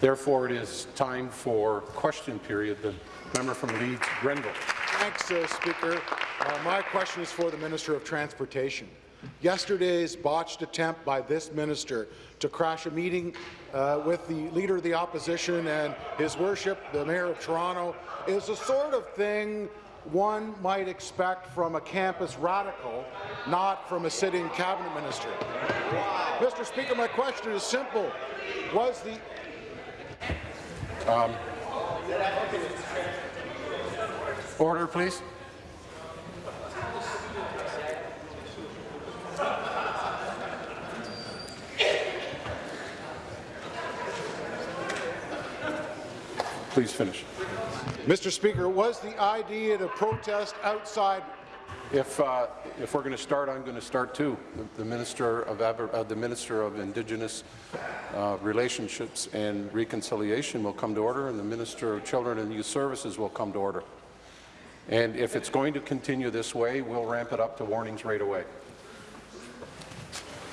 Therefore, it is time for question period. The member from Leeds, Grenville. Thanks, uh, Speaker. Uh, my question is for the Minister of Transportation. Yesterday's botched attempt by this minister to crash a meeting uh, with the Leader of the Opposition and His Worship, the Mayor of Toronto, is the sort of thing one might expect from a campus radical, not from a sitting cabinet minister. Mr. Speaker, my question is simple. Was the um, order, please. Please finish. Mr. Speaker, was the idea to protest outside if, uh, if we're going to start, I'm going to start too. The, the Minister of uh, the Minister of Indigenous uh, Relationships and Reconciliation will come to order, and the Minister of Children and Youth Services will come to order. And if it's going to continue this way, we'll ramp it up to warnings right away.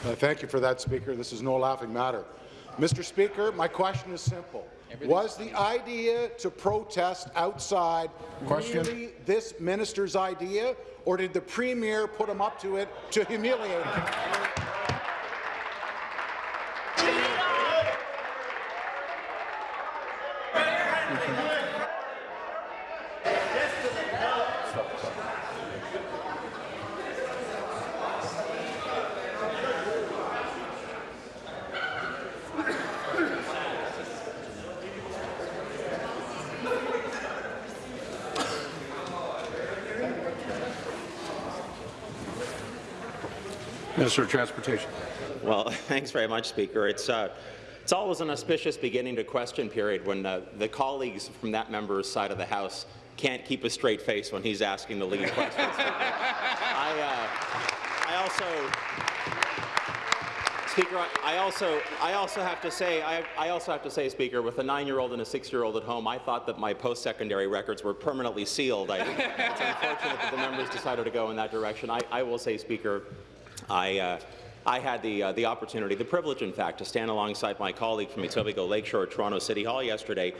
Uh, thank you for that, Speaker. This is no laughing matter. Mr. Speaker, my question is simple. Was the idea to protest outside question. really this minister's idea, or did the Premier put him up to it to humiliate him? Minister of Transportation. Well, thanks very much, Speaker. It's uh, it's always an auspicious beginning to question period when uh, the colleagues from that member's side of the House can't keep a straight face when he's asking the lead questions. I, uh, I also Speaker, I also, I also have to say, I, I also have to say, Speaker, with a nine-year-old and a six-year-old at home, I thought that my post-secondary records were permanently sealed. I, it's unfortunate that the members decided to go in that direction. I, I will say, Speaker, I, uh, I had the, uh, the opportunity, the privilege, in fact, to stand alongside my colleague from Etobicoke Lakeshore Toronto City Hall yesterday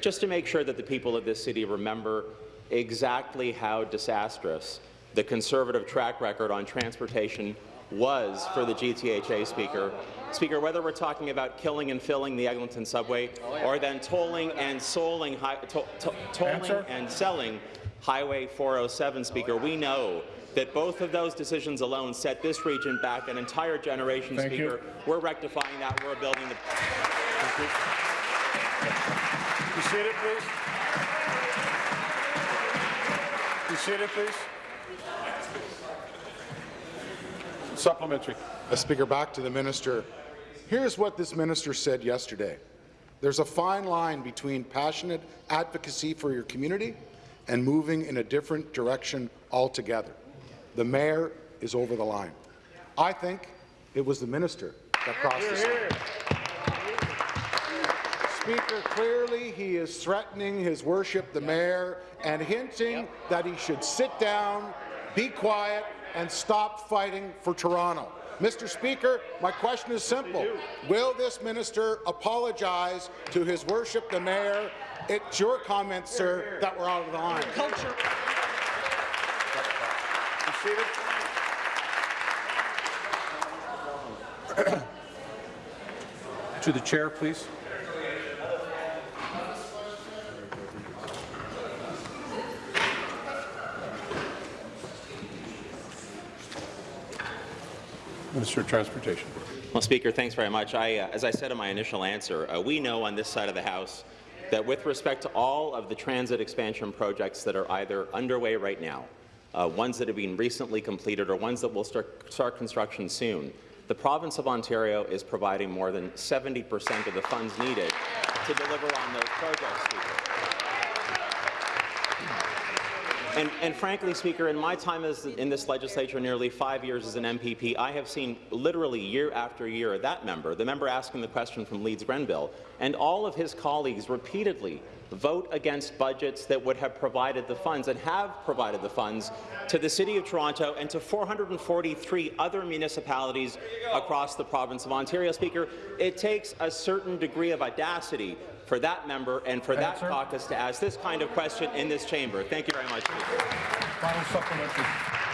just to make sure that the people of this city remember exactly how disastrous the Conservative track record on transportation was for the GTHA Speaker. Speaker, whether we're talking about killing and filling the Eglinton subway or then tolling and soling, to, to, tolling and selling Highway 407, Speaker, we know that both of those decisions alone set this region back an entire generation, Thank Speaker. You. We're rectifying that. We're building the... Thank you. You seated, please. You seated, please. Supplementary. Uh, Speaker, back to the minister. Here's what this minister said yesterday. There's a fine line between passionate advocacy for your community and moving in a different direction altogether. The mayor is over the line. I think it was the minister that crossed the line. Speaker, clearly he is threatening his worship, the mayor, and hinting yep. that he should sit down, be quiet, and stop fighting for Toronto. Mr. Speaker, my question is simple. Will this minister apologize to his worship, the mayor? It's your comments, sir, that were out of the line. Culture. To the chair, please. Minister of Transportation. Well, Speaker, thanks very much. I, uh, as I said in my initial answer, uh, we know on this side of the House that with respect to all of the transit expansion projects that are either underway right now, uh, ones that have been recently completed or ones that will start, start construction soon, the province of Ontario is providing more than 70 percent of the funds needed to deliver on those projects. And, and, frankly, Speaker, in my time as, in this legislature, nearly five years as an MPP, I have seen literally year after year that member, the member asking the question from Leeds Grenville, and all of his colleagues repeatedly vote against budgets that would have provided the funds and have provided the funds to the City of Toronto and to 443 other municipalities across the province of Ontario. Speaker, it takes a certain degree of audacity for that member and for that Answer. caucus to ask this kind of question in this chamber. Thank you very much, Speaker. Final supplementary.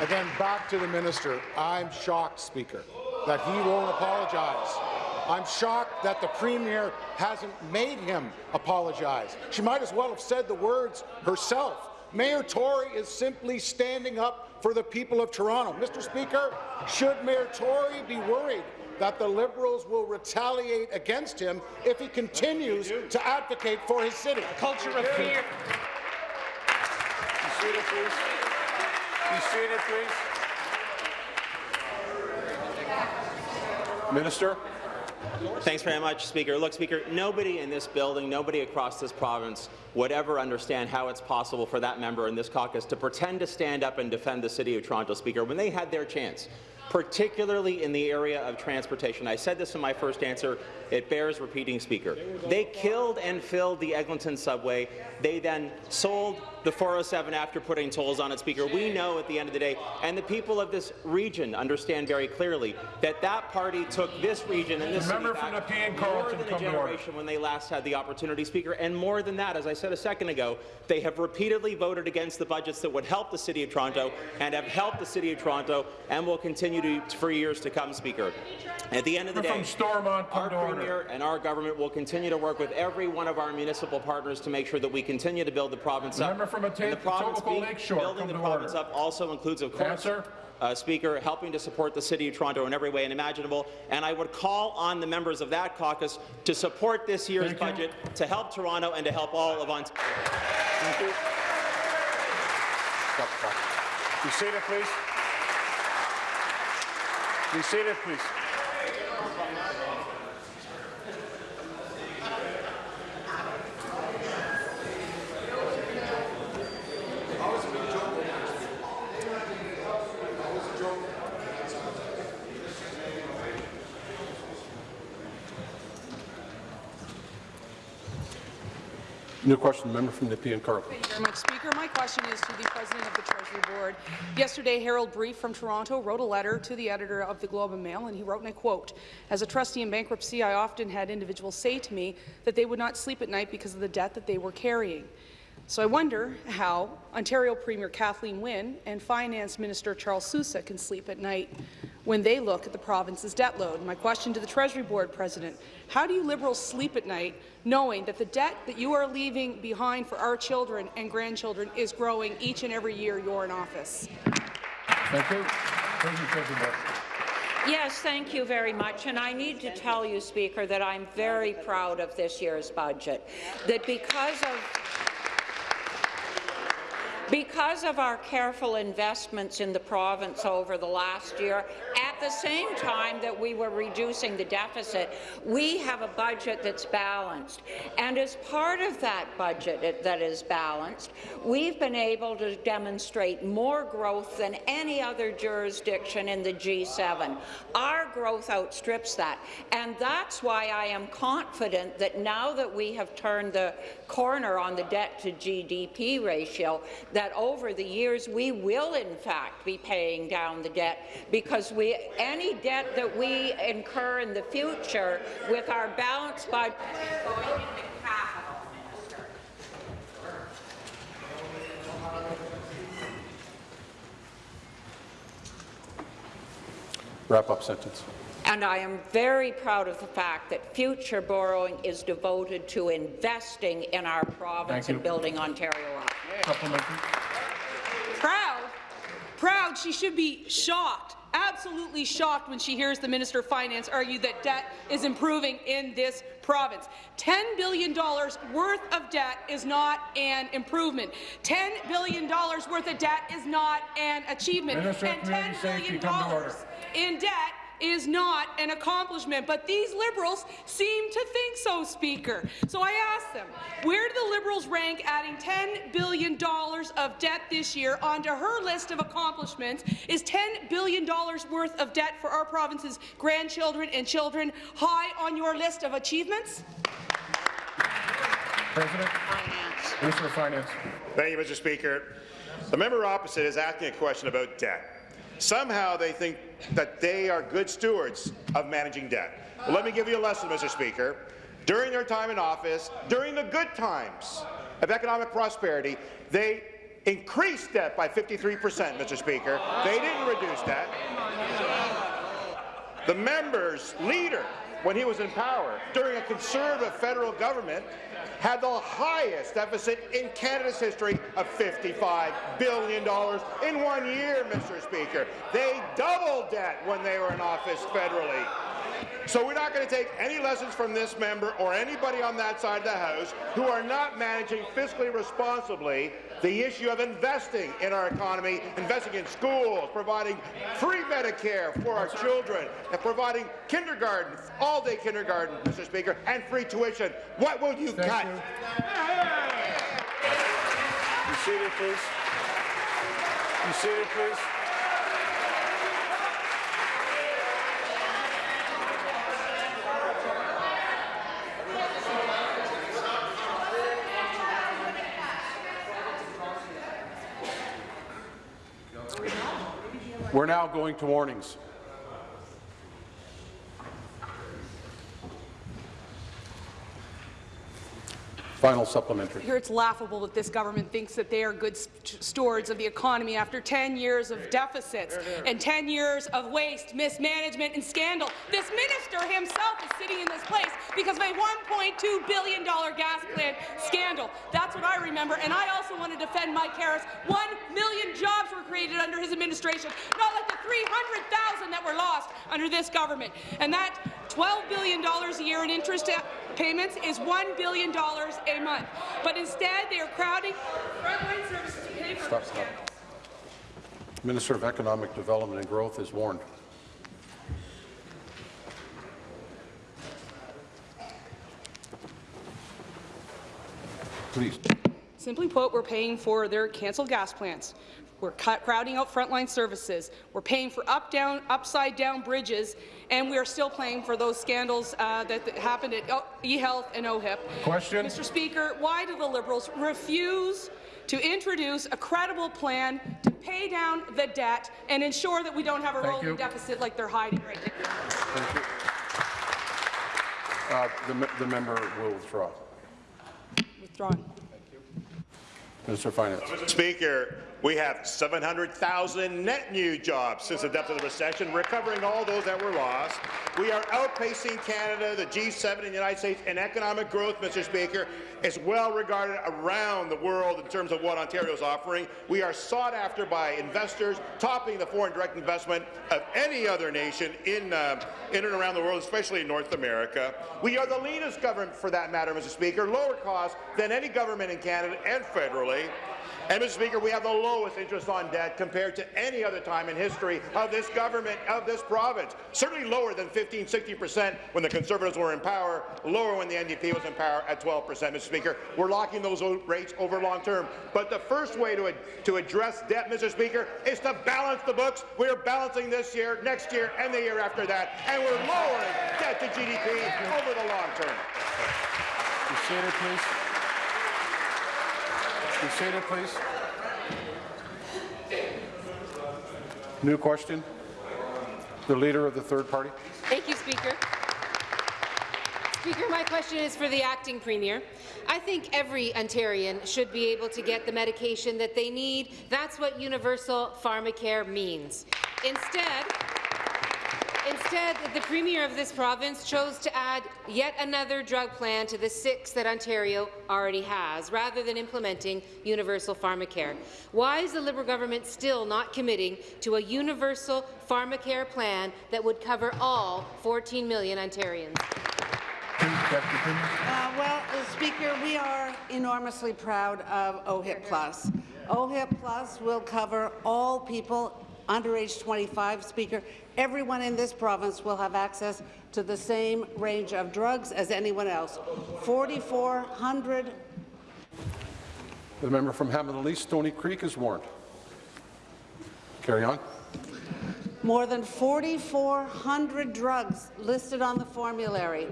Again, back to the minister. I'm shocked, Speaker, that he won't apologize. I'm shocked that the Premier hasn't made him apologize. She might as well have said the words herself. Mayor Tory is simply standing up for the people of Toronto. Mr. Speaker, should Mayor Tory be worried that the Liberals will retaliate against him if he continues to advocate for his city? Culture of fear. Be seated, please. Be seated, please. Minister? Thanks very much, Speaker. Look, Speaker, nobody in this building, nobody across this province would ever understand how it's possible for that member in this caucus to pretend to stand up and defend the City of Toronto, Speaker, when they had their chance, particularly in the area of transportation. I said this in my first answer. It bears repeating, Speaker. They killed and filled the Eglinton subway. They then sold the 407 after putting tolls on it, Speaker. We know at the end of the day, and the people of this region understand very clearly, that that party took this region and this The member city from back Nepean more Carleton, than a generation when they last had the opportunity, Speaker, and more than that, as I said a second ago, they have repeatedly voted against the budgets that would help the City of Toronto and have helped the City of Toronto and will continue to for years to come, Speaker. At the end of the day, from our. Premier and our government will continue to work with every one of our municipal partners to make sure that we continue to build the province up. Member from And the Etobicoke province being- Lakeshore, building come the province order. up also includes, of course, Answer. uh, Speaker, helping to support the City of Toronto in every way imaginable. And I would call on the members of that caucus to support this year's Thank you. budget to help Toronto and to help all of Ontario. Stop, stop. Be seated, please. Be seated, please. New question, member from Nepean Carleton. Thank you very much, Speaker. My question is to the President of the Treasury Board. Yesterday, Harold Brief from Toronto wrote a letter to the editor of the Globe and Mail, and he wrote, and I quote, As a trustee in bankruptcy, I often had individuals say to me that they would not sleep at night because of the debt that they were carrying. So I wonder how Ontario Premier Kathleen Wynne and Finance Minister Charles Sousa can sleep at night when they look at the province's debt load. My question to the Treasury Board President, how do you Liberals sleep at night knowing that the debt that you are leaving behind for our children and grandchildren is growing each and every year you're in office? Thank you. Thank you, Treasury Board. Yes, thank you very much. And I need to tell you, Speaker, that I'm very proud of this year's budget. That because of because of our careful investments in the province over the last year, at the same time that we were reducing the deficit, we have a budget that's balanced. And as part of that budget that is balanced, we've been able to demonstrate more growth than any other jurisdiction in the G7. Our growth outstrips that. And that's why I am confident that now that we have turned the corner on the debt to GDP ratio, that over the years we will in fact be paying down the debt because we any debt that we incur in the future with our balance Minister. Wrap up sentence. And I am very proud of the fact that future borrowing is devoted to investing in our province and building Ontario up. Supplementary. Proud, proud, she should be shocked, absolutely shocked when she hears the Minister of Finance argue that debt is improving in this province. $10 billion worth of debt is not an improvement. $10 billion worth of debt is not an achievement. Minister of and Community $10 come to order. in debt is not an accomplishment, but these Liberals seem to think so, Speaker. So I ask them, where do the Liberals rank adding $10 billion of debt this year onto her list of accomplishments? Is $10 billion worth of debt for our province's grandchildren and children high on your list of achievements? President. Finance. Minister of Finance. Thank you, Mr. Speaker. The member opposite is asking a question about debt. Somehow they think that they are good stewards of managing debt. Well, let me give you a lesson, Mr. Speaker. During their time in office, during the good times of economic prosperity, they increased debt by 53 percent, Mr. Speaker. They didn't reduce debt. The member's leader, when he was in power, during a conservative federal government, had the highest deficit in Canada's history of $55 billion in one year, Mr. Speaker. They doubled debt when they were in office federally. So we're not going to take any lessons from this member or anybody on that side of the House who are not managing fiscally responsibly the issue of investing in our economy, investing in schools, providing free Medicare for our children, and providing kindergarten, all-day kindergarten, Mr. Speaker, and free tuition. What will you Thank cut? you. Be seated, please. Be seated, please. We're now going to warnings. Final supplementary. Here it's laughable that this government thinks that they are good stewards of the economy after 10 years of deficits and 10 years of waste, mismanagement and scandal. This minister himself is sitting in this place because of a $1.2 billion gas plant scandal. That's what I remember. And I also want to defend Mike Harris. One million jobs were created under his administration, not like the 300,000 that were lost under this government. And that $12 billion a year in interest payments is $1 billion a month. But instead, they are crowding frontline services to pay for Stop, stop. Minister of Economic Development and Growth is warned. Please. Simply put, we're paying for their cancelled gas plants. We're cut, crowding out frontline services. We're paying for up, down, upside down bridges, and we are still paying for those scandals uh, that, that happened at O- eHealth and OHIP. Question. Mr. Speaker, why do the Liberals refuse to introduce a credible plan to pay down the debt and ensure that we don't have a Thank rolling you. deficit like they're hiding right now? Thank you. Uh, The the member will withdraw. Withdrawn. Minister of Finance. Speaker, we have 700,000 net new jobs since the depth of the recession, recovering all those that were lost. We are outpacing Canada, the G7 and the United States in economic growth, Mr. Speaker. It's well regarded around the world in terms of what Ontario is offering. We are sought after by investors, topping the foreign direct investment of any other nation in, uh, in and around the world, especially in North America. We are the leanest government, for that matter, Mr. Speaker, lower cost than any government in Canada and federally. And, Mr. Speaker, we have the lowest interest on debt compared to any other time in history of this government, of this province. Certainly lower than 15, 60 percent when the Conservatives were in power, lower when the NDP was in power at 12 percent, Mr. Speaker. We're locking those rates over long term. But the first way to, ad- to address debt, Mr. Speaker, is to balance the books. We're balancing this year, next year, and the year after that. And we're lowering debt to GDP over the long term. Seated, please. Be seated, please. New question. The Leader of the Third Party. Thank you, Speaker. Speaker, my question is for the acting premier. I think every Ontarian should be able to get the medication that they need. That's what universal pharmacare means. Instead, Instead, the Premier of this province chose to add yet another drug plan to the six that Ontario already has, rather than implementing universal pharmacare. Why is the Liberal government still not committing to a universal pharmacare plan that would cover all 14 million Ontarians? Uh, Well, uh, Speaker, we are enormously proud of OHIP Plus. OHIP Plus will cover all people under age 25, Speaker. Everyone in this province will have access to the same range of drugs as anyone else. 4,400 The member from Hamilton East, Stony Creek is warned. Carry on. More than 4,400 drugs listed on the formulary.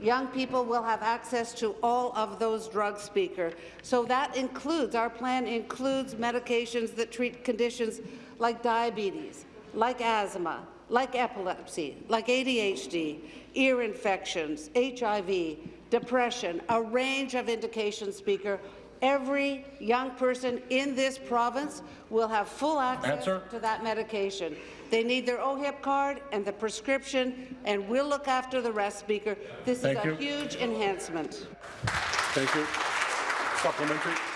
young people will have access to all of those drugs, Speaker. So that includes, our plan includes medications that treat conditions like diabetes, like asthma, like epilepsy, like ADHD, ear infections, HIV, depression, a range of indications, Speaker. Every young person in this province will have full access Answer. to that medication. They need their OHIP card and the prescription, and we'll look after the rest, Speaker. This Thank is you. a huge enhancement. Thank you. Supplementary.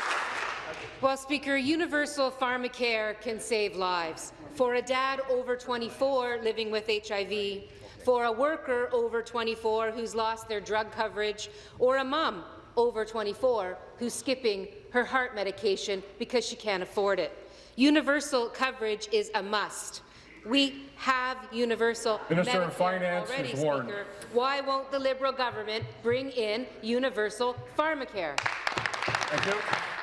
Well, Speaker, universal pharmacare can save lives. For a dad over 24 living with HIV, for a worker over 24 who's lost their drug coverage, or a mum over 24 who's skipping her heart medication because she can't afford it. Universal coverage is a must. We have universal Minister of Finance already. Speaker. Why won't the Liberal government bring in universal pharmacare? Thank you.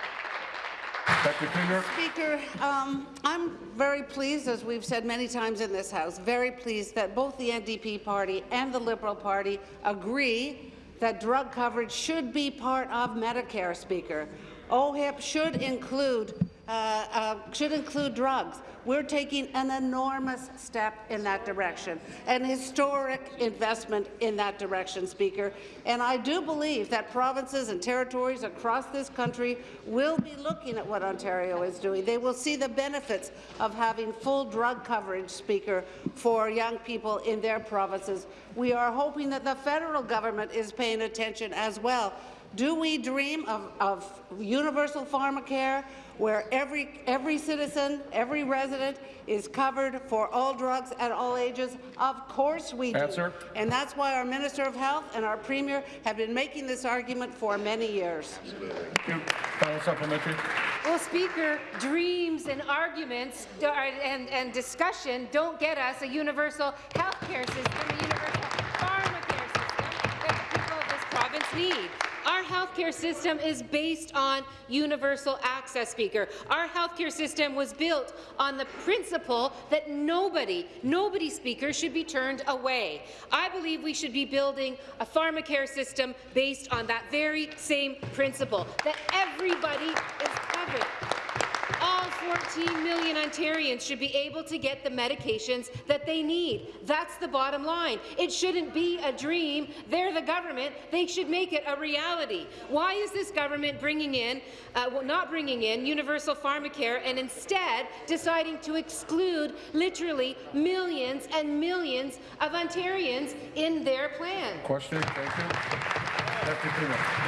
Speaker, um, I'm very pleased, as we've said many times in this House, very pleased that both the NDP party and the Liberal Party agree that drug coverage should be part of Medicare, Speaker. OHIP should include uh, uh, should include drugs. We're taking an enormous step in that direction, an historic investment in that direction, Speaker. And I do believe that provinces and territories across this country will be looking at what Ontario is doing. They will see the benefits of having full drug coverage, Speaker, for young people in their provinces. We are hoping that the federal government is paying attention as well. Do we dream of, of universal pharmacare where every, every citizen, every resident is covered for all drugs at all ages? Of course we do. Answer. And that's why our Minister of Health and our Premier have been making this argument for many years. Thank you. Final supplementary. Well, Speaker, dreams and arguments and, and discussion don't get us a universal health care system, a universal pharmacare system that the people of this province need. Our healthcare system is based on universal access, Speaker. Our healthcare system was built on the principle that nobody, nobody, Speaker, should be turned away. I believe we should be building a pharmacare system based on that very same principle, that everybody is covered. All 14 million Ontarians should be able to get the medications that they need. That's the bottom line. It shouldn't be a dream. They're the government. They should make it a reality. Why is this government bringing in, uh, well, not bringing in universal pharmacare and instead deciding to exclude literally millions and millions of Ontarians in their plan? Question. Thank you.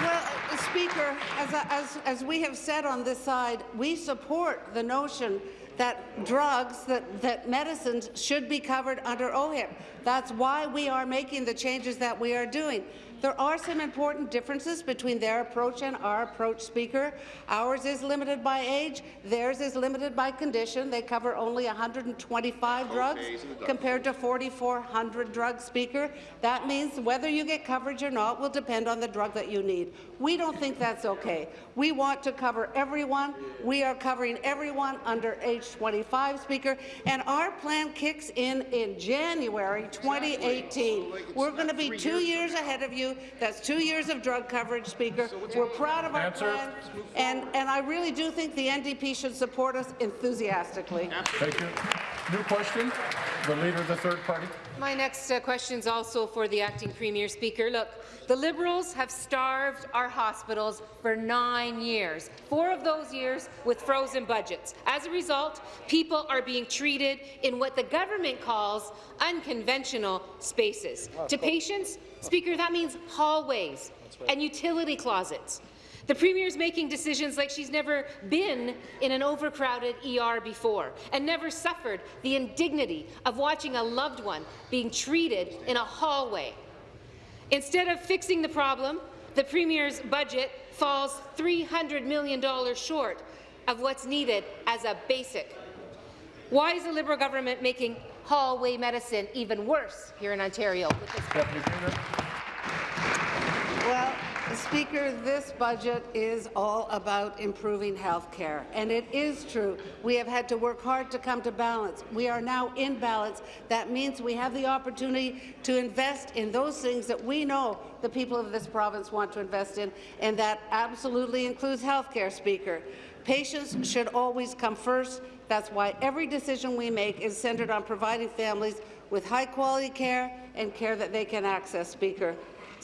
Well, Speaker, as, as, as we have said on this side, we support the notion that drugs, that, that medicines should be covered under OHIP. That's why we are making the changes that we are doing. There are some important differences between their approach and our approach, Speaker. Ours is limited by age. Theirs is limited by condition. They cover only 125 drugs compared to 4,400 drugs, Speaker. That means whether you get coverage or not will depend on the drug that you need. We don't think that's okay. We want to cover everyone. We are covering everyone under age 25, Speaker, and our plan kicks in in January 2018. We're going to be two years ahead of you. That's two years of drug coverage, Speaker. We're proud of our Answer. plan, and, and I really do think the NDP should support us enthusiastically. Thank you. New question. The Leader of the Third Party. My next uh, question is also for the acting Premier Speaker. Look, the Liberals have starved our hospitals for nine years, four of those years with frozen budgets. As a result, people are being treated in what the government calls unconventional spaces. To patients, Speaker, that means hallways and utility closets. The Premier is making decisions like she's never been in an overcrowded ER before and never suffered the indignity of watching a loved one being treated in a hallway. Instead of fixing the problem, the Premier's budget falls $300 million short of what's needed as a basic. Why is the Liberal government making hallway medicine even worse here in Ontario with this Well, Speaker, this budget is all about improving health care, and it is true. We have had to work hard to come to balance. We are now in balance. That means we have the opportunity to invest in those things that we know the people of this province want to invest in, and that absolutely includes health care, Speaker. Patients should always come first. That's why every decision we make is centred on providing families with high-quality care and care that they can access, Speaker.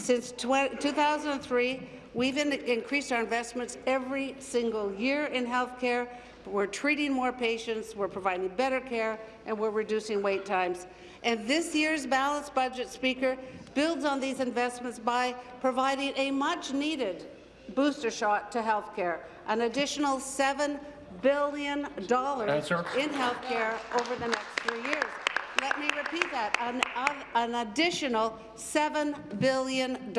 Since 2003, we've in increased our investments every single year in health care. We're treating more patients, we're providing better care, and we're reducing wait times. And this year's balanced budget, Speaker, builds on these investments by providing a much-needed booster shot to health care, an additional $7 billion in health care over the next three years. Let me repeat that, an, uh, an additional $7 billion,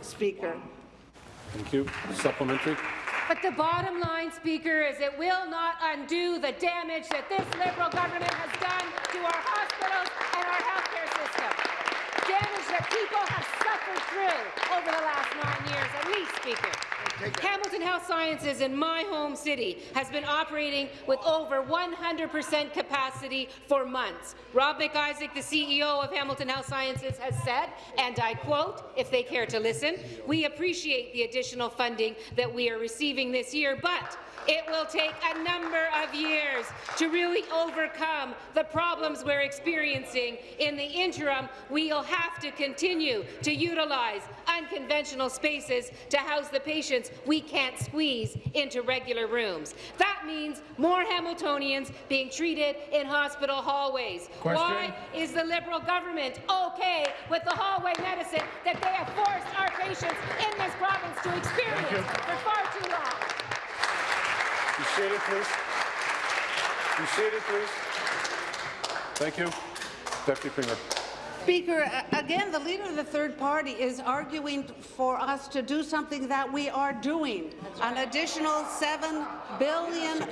Speaker. Thank you. Supplementary. But the bottom line, Speaker, is it will not undo the damage that this Liberal government has done to our hospitals and our healthcare system. Damage that people have suffered through over the last nine years, at least, Speaker. Hamilton Health Sciences in my home city has been operating with over 100% capacity for months. Rob McIsaac, the CEO of Hamilton Health Sciences, has said, and I quote, if they care to listen, we appreciate the additional funding that we are receiving this year, but it will take a number of years to really overcome the problems we're experiencing. In the interim, we'll have to continue to utilize unconventional spaces to house the patients we can't squeeze into regular rooms. That means more Hamiltonians being treated in hospital hallways. Question. Why is the Liberal government okay with the hallway medicine that they have forced our patients in this province to experience for far too long? Be seated, please. Be seated, please. Thank you. Deputy Premier. Speaker, again, the leader of the third party is arguing for us to do something that we are doing. An additional $7 billion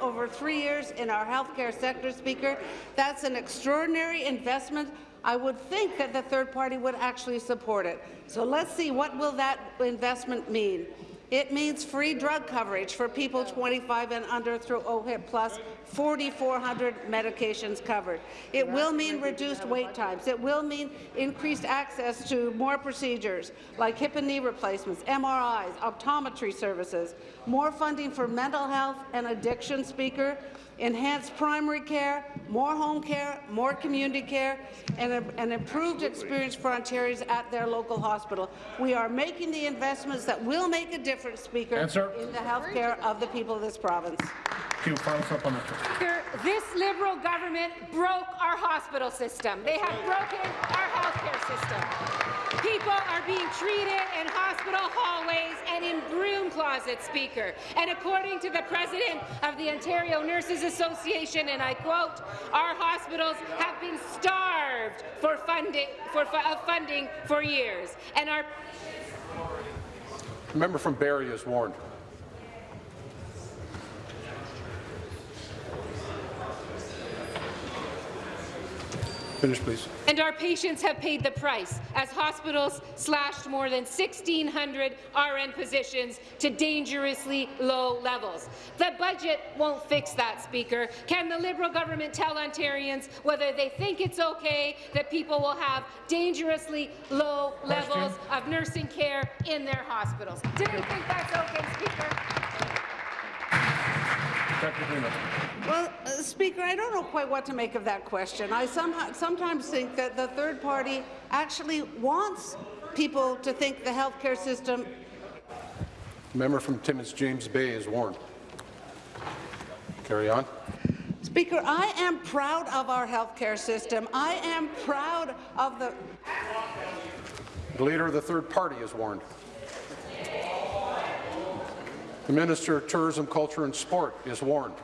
over three years in our healthcare sector, Speaker. That's an extraordinary investment. I would think that the third party would actually support it. So let's see, what will that investment mean? It means free drug coverage for people 25 and under through OHIP Plus, 4,400 medications covered. It will mean reduced wait times. It will mean increased access to more procedures like hip and knee replacements, MRIs, optometry services, more funding for mental health and addiction, Speaker, enhanced primary care, more home care, more community care, and a, an improved experience for Ontarians at their local hospital. We are making the investments that will make a difference, Speaker, Answer. in the health care of the people of this province. Thank you. Final supplementary. Speaker, this Liberal government broke our hospital system. They have broken our healthcare system. People are being treated in hospital hallways and in broom closets, Speaker. And according to the president of the Ontario Nurses Association, and I quote, our hospitals have been starved for funding, for fu- of funding for years. And our member from Barrie is warned. Finish, please. And our patients have paid the price as hospitals slashed more than 1,600 RN positions to dangerously low levels. The budget won't fix that, Speaker. Can the Liberal government tell Ontarians whether they think it's okay that people will have dangerously low Question. levels of nursing care in their hospitals? Do they think that's okay, Speaker? Well, uh, Speaker, I don't know quite what to make of that question. I somehow, sometimes think that the third party actually wants people to think the healthcare system The member from Timmins James Bay is warned. Carry on. Speaker, I am proud of our healthcare system. I am proud of the The leader of the third party is warned. The Minister of Tourism, Culture and Sport is warned.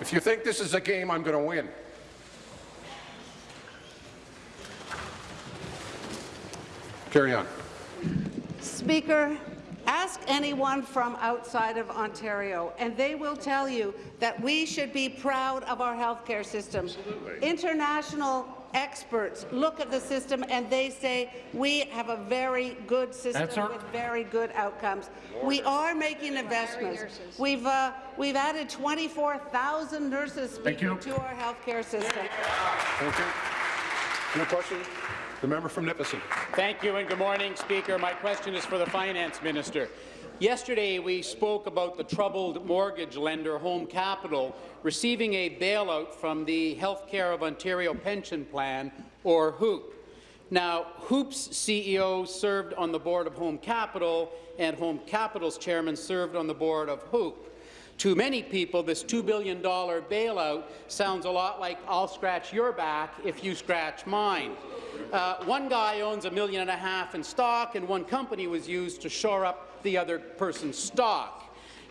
If you think this is a game I'm going to win, carry on. Speaker, ask anyone from outside of Ontario, and they will tell you that we should be proud of our healthcare system. Absolutely. International experts look at the system and they say we have a very good system Answer. with very good outcomes. We are making investments. We've uh, we've added 24,000 nurses Thank you. speaker, to our healthcare system. Thank you. New question? The member from Nipissing. Thank you and good morning, Speaker. My question is for the Finance Minister. Yesterday, we spoke about the troubled mortgage lender Home Capital receiving a bailout from the Healthcare of Ontario Pension Plan, or HOOPP. Now, HOOPP's CEO served on the board of Home Capital, and Home Capital's chairman served on the board of HOOPP. To many people, this $2 billion bailout sounds a lot like I'll scratch your back if you scratch mine. Uh, one guy owns a million and a half in stock, and one company was used to shore up the other person's stock.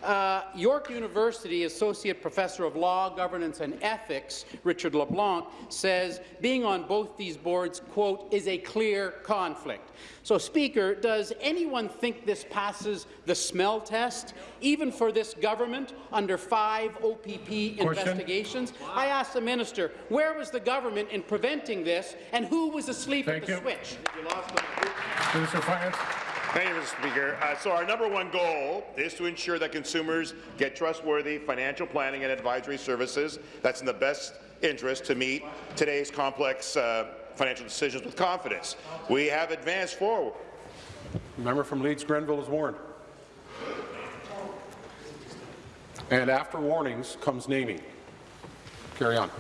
Uh, York University Associate Professor of Law, Governance and Ethics, Richard LeBlanc, says being on both these boards, quote, is a clear conflict. So, Speaker, does anyone think this passes the smell test, even for this government, under five OPP investigations? I ask the minister, where was the government in preventing this, and who was asleep Thank at the you. switch? Minister of Finance. Thank you, Mr. Speaker. Uh, so our number one goal is to ensure that consumers get trustworthy financial planning and advisory services that's in the best interest to meet today's complex uh, financial decisions with confidence. We have advanced forward. Member from Leeds Grenville is warned. And after warnings comes naming. Carry on.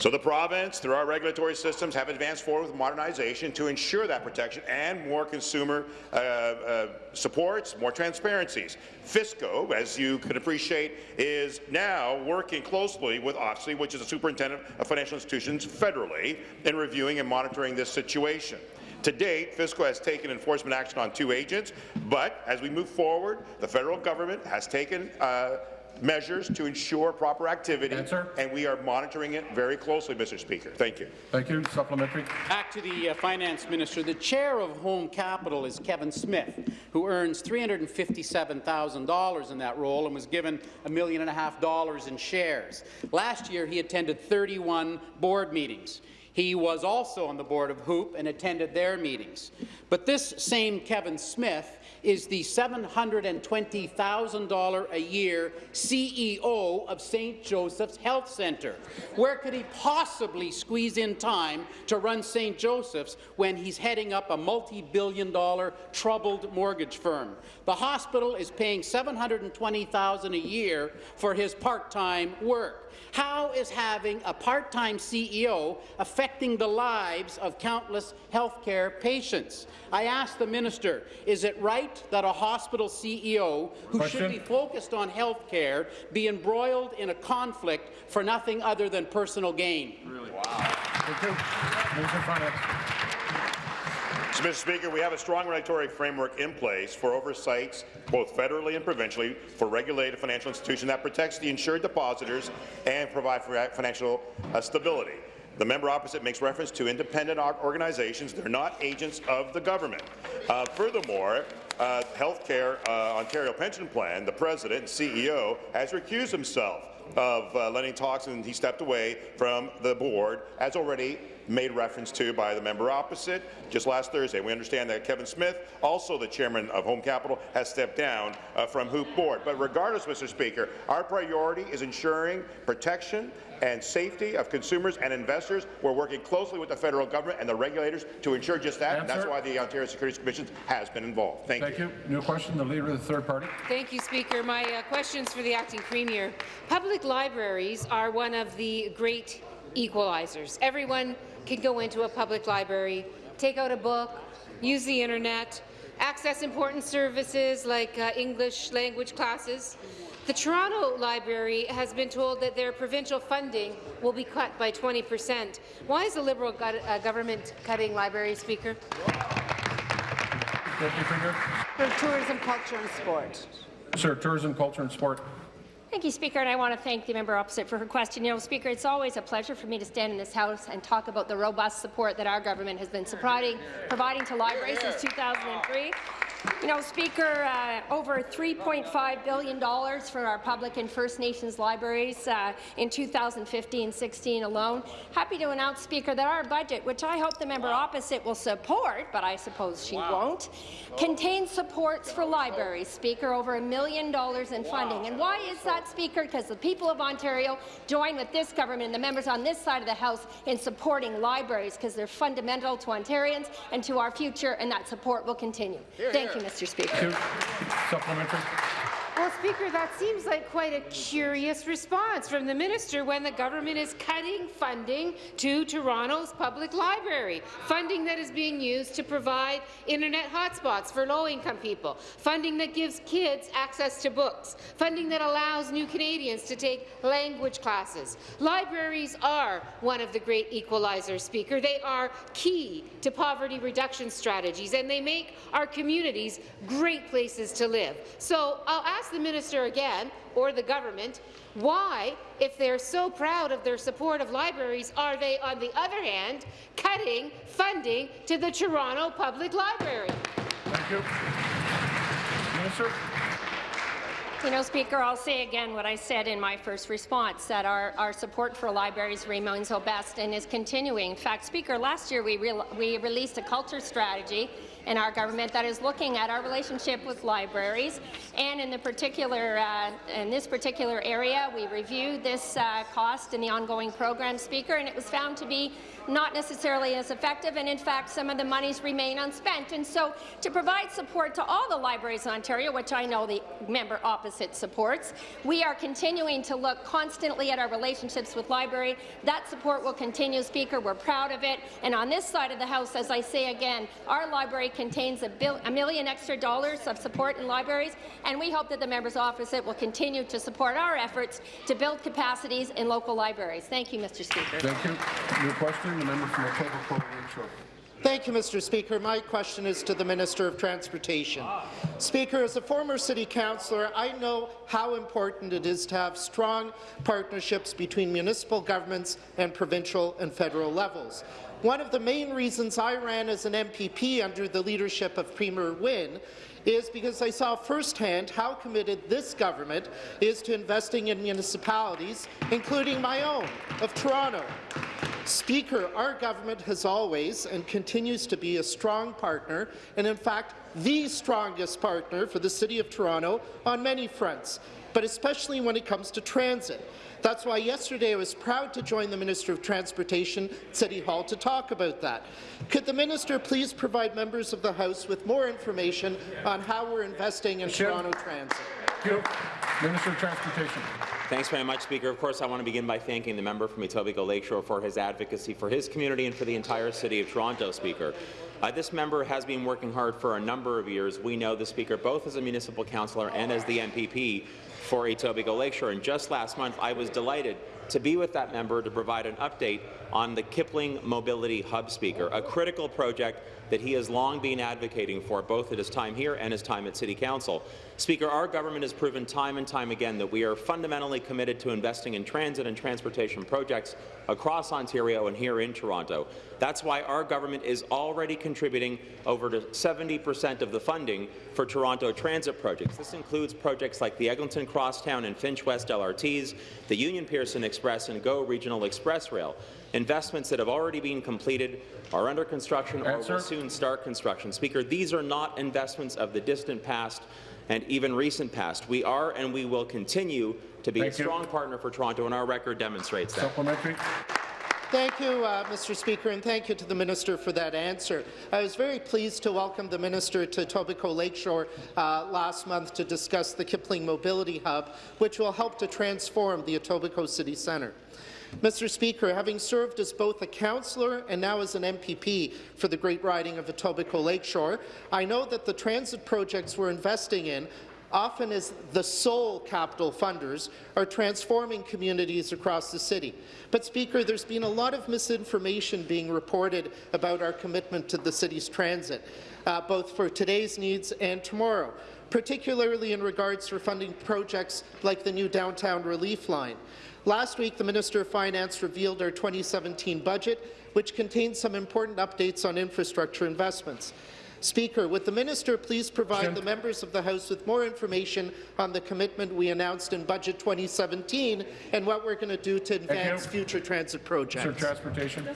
So the province, through our regulatory systems, have advanced forward with modernization to ensure that protection and more consumer uh, uh, supports, more transparencies. FSCO, as you can appreciate, is now working closely with OSFI, which is the superintendent of financial institutions federally, in reviewing and monitoring this situation. To date, FSCO has taken enforcement action on two agents, but as we move forward, the federal government has taken uh, measures to ensure proper activity, Answer. and we are monitoring it very closely, Mr. Speaker. Thank you. Thank you. Supplementary. Back to the uh, finance minister. The chair of Home Capital is Kevin Smith, who earns $357,000 in that role and was given a million and a half dollars in shares. Last year, he attended 31 board meetings. He was also on the board of HOOPP and attended their meetings. But this same Kevin Smith is the $720,000 a year CEO of St. Joseph's Health Centre. Where could he possibly squeeze in time to run St. Joseph's when he's heading up a multi-billion dollar troubled mortgage firm? The hospital is paying $720,000 a year for his part-time work. How is having a part-time CEO affecting the lives of countless healthcare patients? I ask the minister, is it right that a hospital CEO who should be focused on health care be embroiled in a conflict for nothing other than personal gain? Really? Wow. Thank you. Minister Finance. So, Mr. Speaker, we have a strong regulatory framework in place for oversights, both federally and provincially, for regulated financial institutions that protects the insured depositors and provide for financial uh, stability. The member opposite makes reference to independent organizations. They're not agents of the government. Uh, furthermore, uh, Healthcare uh, Ontario Pension Plan, the president and CEO, has recused himself of uh, lending talks, and he stepped away from the board, as already made reference to by the member opposite just last Thursday. We understand that Kevin Smith, also the chairman of Home Capital, has stepped down uh, from HOOPP Board. But regardless, Mr. Speaker, our priority is ensuring protection and safety of consumers and investors. We're working closely with the federal government and the regulators to ensure just that, and that's why the Ontario Securities Commission has been involved. Thank, Thank you. New question. The leader of the third party. Thank you, Speaker. My uh, question is for the acting premier. Public libraries are one of the great equalizers. Everyone can go into a public library, take out a book, use the internet, access important services like uh, English language classes. The Toronto Library has been told that their provincial funding will be cut by 20 percent. Why is the Liberal go uh, government cutting libraries, Speaker? Deputy Premier. For tourism, culture and sport. Sir, Tourism, Culture and Sport. Thank you, Speaker, and I want to thank the member opposite for her question. You know, Speaker, it's always a pleasure for me to stand in this House and talk about the robust support that our government has been providing, providing to libraries since 2003. You know, Speaker, uh, over $3.5 billion for our public and First Nations libraries uh, in 2015-16 alone. Happy to announce, Speaker, that our budget, which I hope the member opposite will support, but I suppose she won't, contains supports for libraries, Speaker, over a million dollars in funding. And why is that, Speaker? Because the people of Ontario join with this government and the members on this side of the House in supporting libraries because they're fundamental to Ontarians and to our future, and that support will continue. Thank you, Mr. Speaker. Supplementary. Well, Speaker, that seems like quite a curious response from the minister when the government is cutting funding to Toronto's public library, funding that is being used to provide internet hotspots for low-income people, funding that gives kids access to books, funding that allows new Canadians to take language classes. Libraries are one of the great equalizers, Speaker. They are key to poverty reduction strategies, and they make our communities great places to live. So I'll ask the minister again, or the government, why, if they're so proud of their support of libraries, are they, on the other hand, cutting funding to the Toronto Public Library? Thank you. Minister. You know, Speaker, I'll say again what I said in my first response, that our, our support for libraries remains robust and is continuing. In fact, Speaker, last year we, re we released a culture strategy in our government that is looking at our relationship with libraries. And in the particular, uh, in this particular area, we reviewed this uh, cost in the ongoing program, Speaker, and it was found to be not necessarily as effective, and in fact, some of the monies remain unspent. And so, to provide support to all the libraries in Ontario, which I know the member opposite supports, we are continuing to look constantly at our relationships with library. That support will continue, Speaker. We're proud of it. And on this side of the House, as I say again, our library contains a, bill, a million extra dollars of support in libraries, and we hope that the member's opposite will continue to support our efforts to build capacities in local libraries. Thank you, Mr. Speaker. Thank you. New question, the member from Etobicoke Lakeshore. Thank you, Mr. Speaker. My question is to the Minister of Transportation. Speaker, as a former City Councillor, I know how important it is to have strong partnerships between municipal governments and provincial and federal levels. One of the main reasons I ran as an MPP under the leadership of Premier Wynne is because I saw firsthand how committed this government is to investing in municipalities, including my own, of Toronto. Speaker, our government has always and continues to be a strong partner, and in fact, the strongest partner for the City of Toronto on many fronts, but especially when it comes to transit. That's why yesterday I was proud to join the Minister of Transportation at City Hall to talk about that. Could the minister please provide members of the House with more information on how we're investing in Toronto transit? Thank you. Minister of Transportation. Thanks very much, Speaker. Of course, I want to begin by thanking the member from Etobicoke Lakeshore for his advocacy for his community and for the entire City of Toronto, Speaker. Uh, this member has been working hard for a number of years. We know the Speaker both as a municipal councillor and as the MPP for Etobicoke Lakeshore. And just last month, I was delighted to be with that member to provide an update on the Kipling Mobility Hub Speaker, a critical project that he has long been advocating for, both at his time here and his time at City Council. Speaker, our government has proven time and time again that we are fundamentally committed to investing in transit and transportation projects across Ontario and here in Toronto. That's why our government is already contributing over to 70 percent of the funding for Toronto transit projects. This includes projects like the Eglinton Crosstown and Finch West LRTs, the Union Pearson Express and GO Regional Express Rail, investments that have already been completed, are under construction, Answer. or will soon start construction. Speaker, these are not investments of the distant past and even recent past. We are and we will continue to be Thank a you. strong partner for Toronto, and our record demonstrates that. Supplementary. Thank you, uh, Mr. Speaker, and thank you to the Minister for that answer. I was very pleased to welcome the Minister to Etobicoke Lakeshore uh, last month to discuss the Kipling Mobility Hub, which will help to transform the Etobicoke City Centre. Mr. Speaker, having served as both a councillor and now as an MPP for the Great Riding of Etobicoke Lakeshore, I know that the transit projects we're investing in often as the sole capital funders, are transforming communities across the city. But, Speaker, there's been a lot of misinformation being reported about our commitment to the city's transit, uh, both for today's needs and tomorrow, particularly in regards to funding projects like the new downtown relief line. Last week, the Minister of Finance revealed our 2017 budget, which contains some important updates on infrastructure investments. Speaker, would the minister please provide Question. the members of the House with more information on the commitment we announced in Budget 2017 and what we're going to do to advance future transit Sir, projects? Transportation.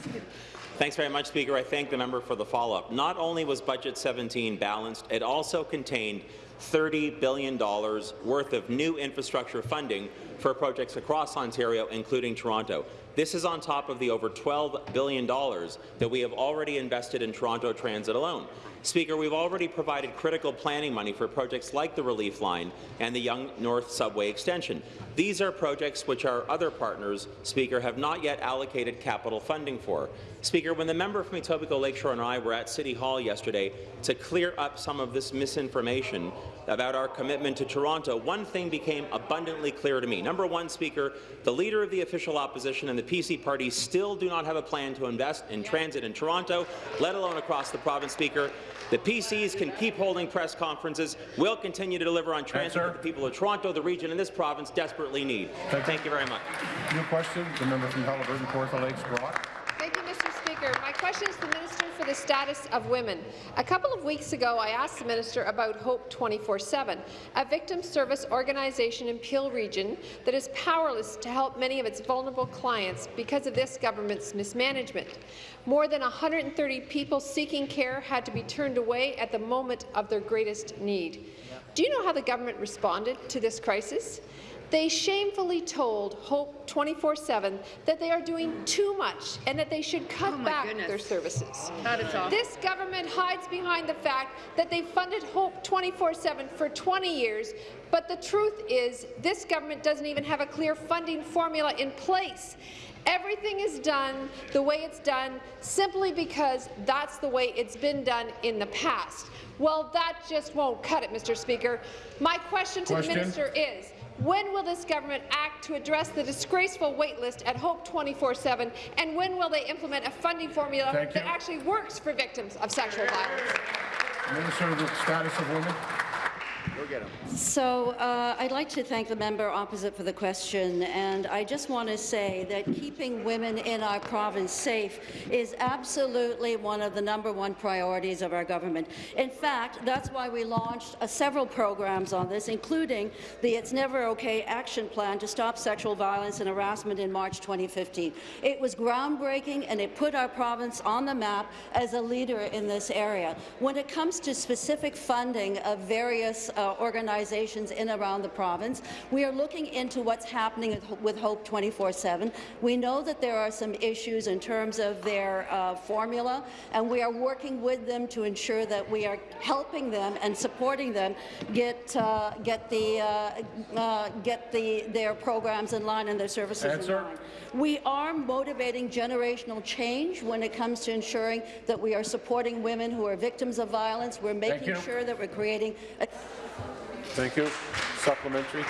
Thanks very much, Speaker. I thank the member for the follow-up. Not only was Budget 17 balanced, it also contained $30 billion worth of new infrastructure funding for projects across Ontario, including Toronto. This is on top of the over $12 billion that we have already invested in Toronto Transit alone. Speaker, we've already provided critical planning money for projects like the Relief Line and the Yonge North Subway Extension. These are projects which our other partners, Speaker, have not yet allocated capital funding for. Speaker, when the member from Etobicoke Lakeshore and I were at City Hall yesterday to clear up some of this misinformation about our commitment to Toronto, one thing became abundantly clear to me. Number one, Speaker, the Leader of the official opposition and the PC party still do not have a plan to invest in transit in Toronto, let alone across the province, Speaker. The PCs can keep holding press conferences. We'll continue to deliver on transit that the people of Toronto, the region, and this province desperately need. Thank you very much. New question, the member from Haliburton, Lakes, Brock. Thank you, Mr. Speaker. My question is to the Minister for the Status of Women. A couple of weeks ago, I asked the Minister about Hope 24-7, a victim service organization in Peel Region that is powerless to help many of its vulnerable clients because of this government's mismanagement. More than 130 people seeking care had to be turned away at the moment of their greatest need. Do you know how the government responded to this crisis? They shamefully told Hope 24-7 that they are doing too much and that they should cut oh back their services. That is awful. This government hides behind the fact that they funded Hope 24-7 for 20 years, but the truth is this government doesn't even have a clear funding formula in place. Everything is done the way it's done simply because that's the way it's been done in the past. Well, that just won't cut it, Mr. Speaker. My question to Question. the minister is, when will this government act to address the disgraceful waitlist at Hope 24-7, and when will they implement a funding formula Thank that you. actually works for victims of sexual violence? Minister of the Status of Women. So uh, I'd like to thank the member opposite for the question, and I just want to say that keeping women in our province safe is absolutely one of the number one priorities of our government. In fact, that's why we launched uh, several programs on this, including the It's Never Okay action plan to stop sexual violence and harassment in March 2015. It was groundbreaking, and it put our province on the map as a leader in this area. When it comes to specific funding of various uh, organizations in and around the province. We are looking into what's happening with Hope 24-7. We know that there are some issues in terms of their uh, formula, and we are working with them to ensure that we are helping them and supporting them get uh, get the uh, uh, get the their programs in line and their services Answer. in line. We are motivating generational change when it comes to ensuring that we are supporting women who are victims of violence. We're making sure that we're creating a Thank you. Supplementary.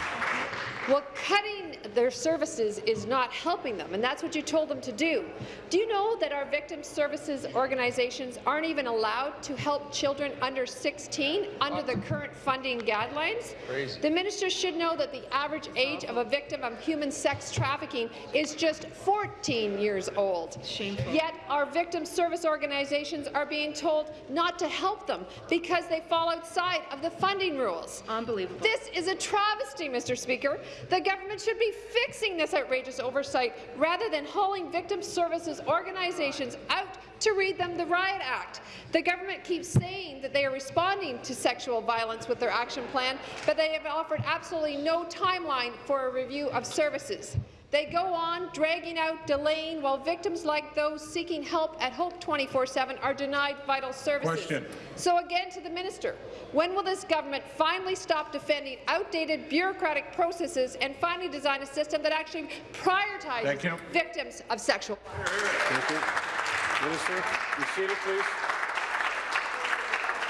Well, cutting their services is not helping them, and that's what you told them to do. Do you know that our victim services organizations aren't even allowed to help children under 16 under the current funding guidelines? Crazy. The minister should know that the average age of a victim of human sex trafficking is just 14 years old. Shameful. Yet our victim service organizations are being told not to help them because they fall outside of the funding rules. Unbelievable. This is a travesty, Mr. Speaker. The government should be fixing this outrageous oversight rather than hauling victim services organizations out to read them the Riot Act. The government keeps saying that they are responding to sexual violence with their action plan, but they have offered absolutely no timeline for a review of services. They go on dragging out, delaying, while victims like those seeking help at Hope 24-7 are denied vital services. Question. So again to the minister, when will this government finally stop defending outdated bureaucratic processes and finally design a system that actually prioritizes victims of sexual Thank you. Minister, be seated, please.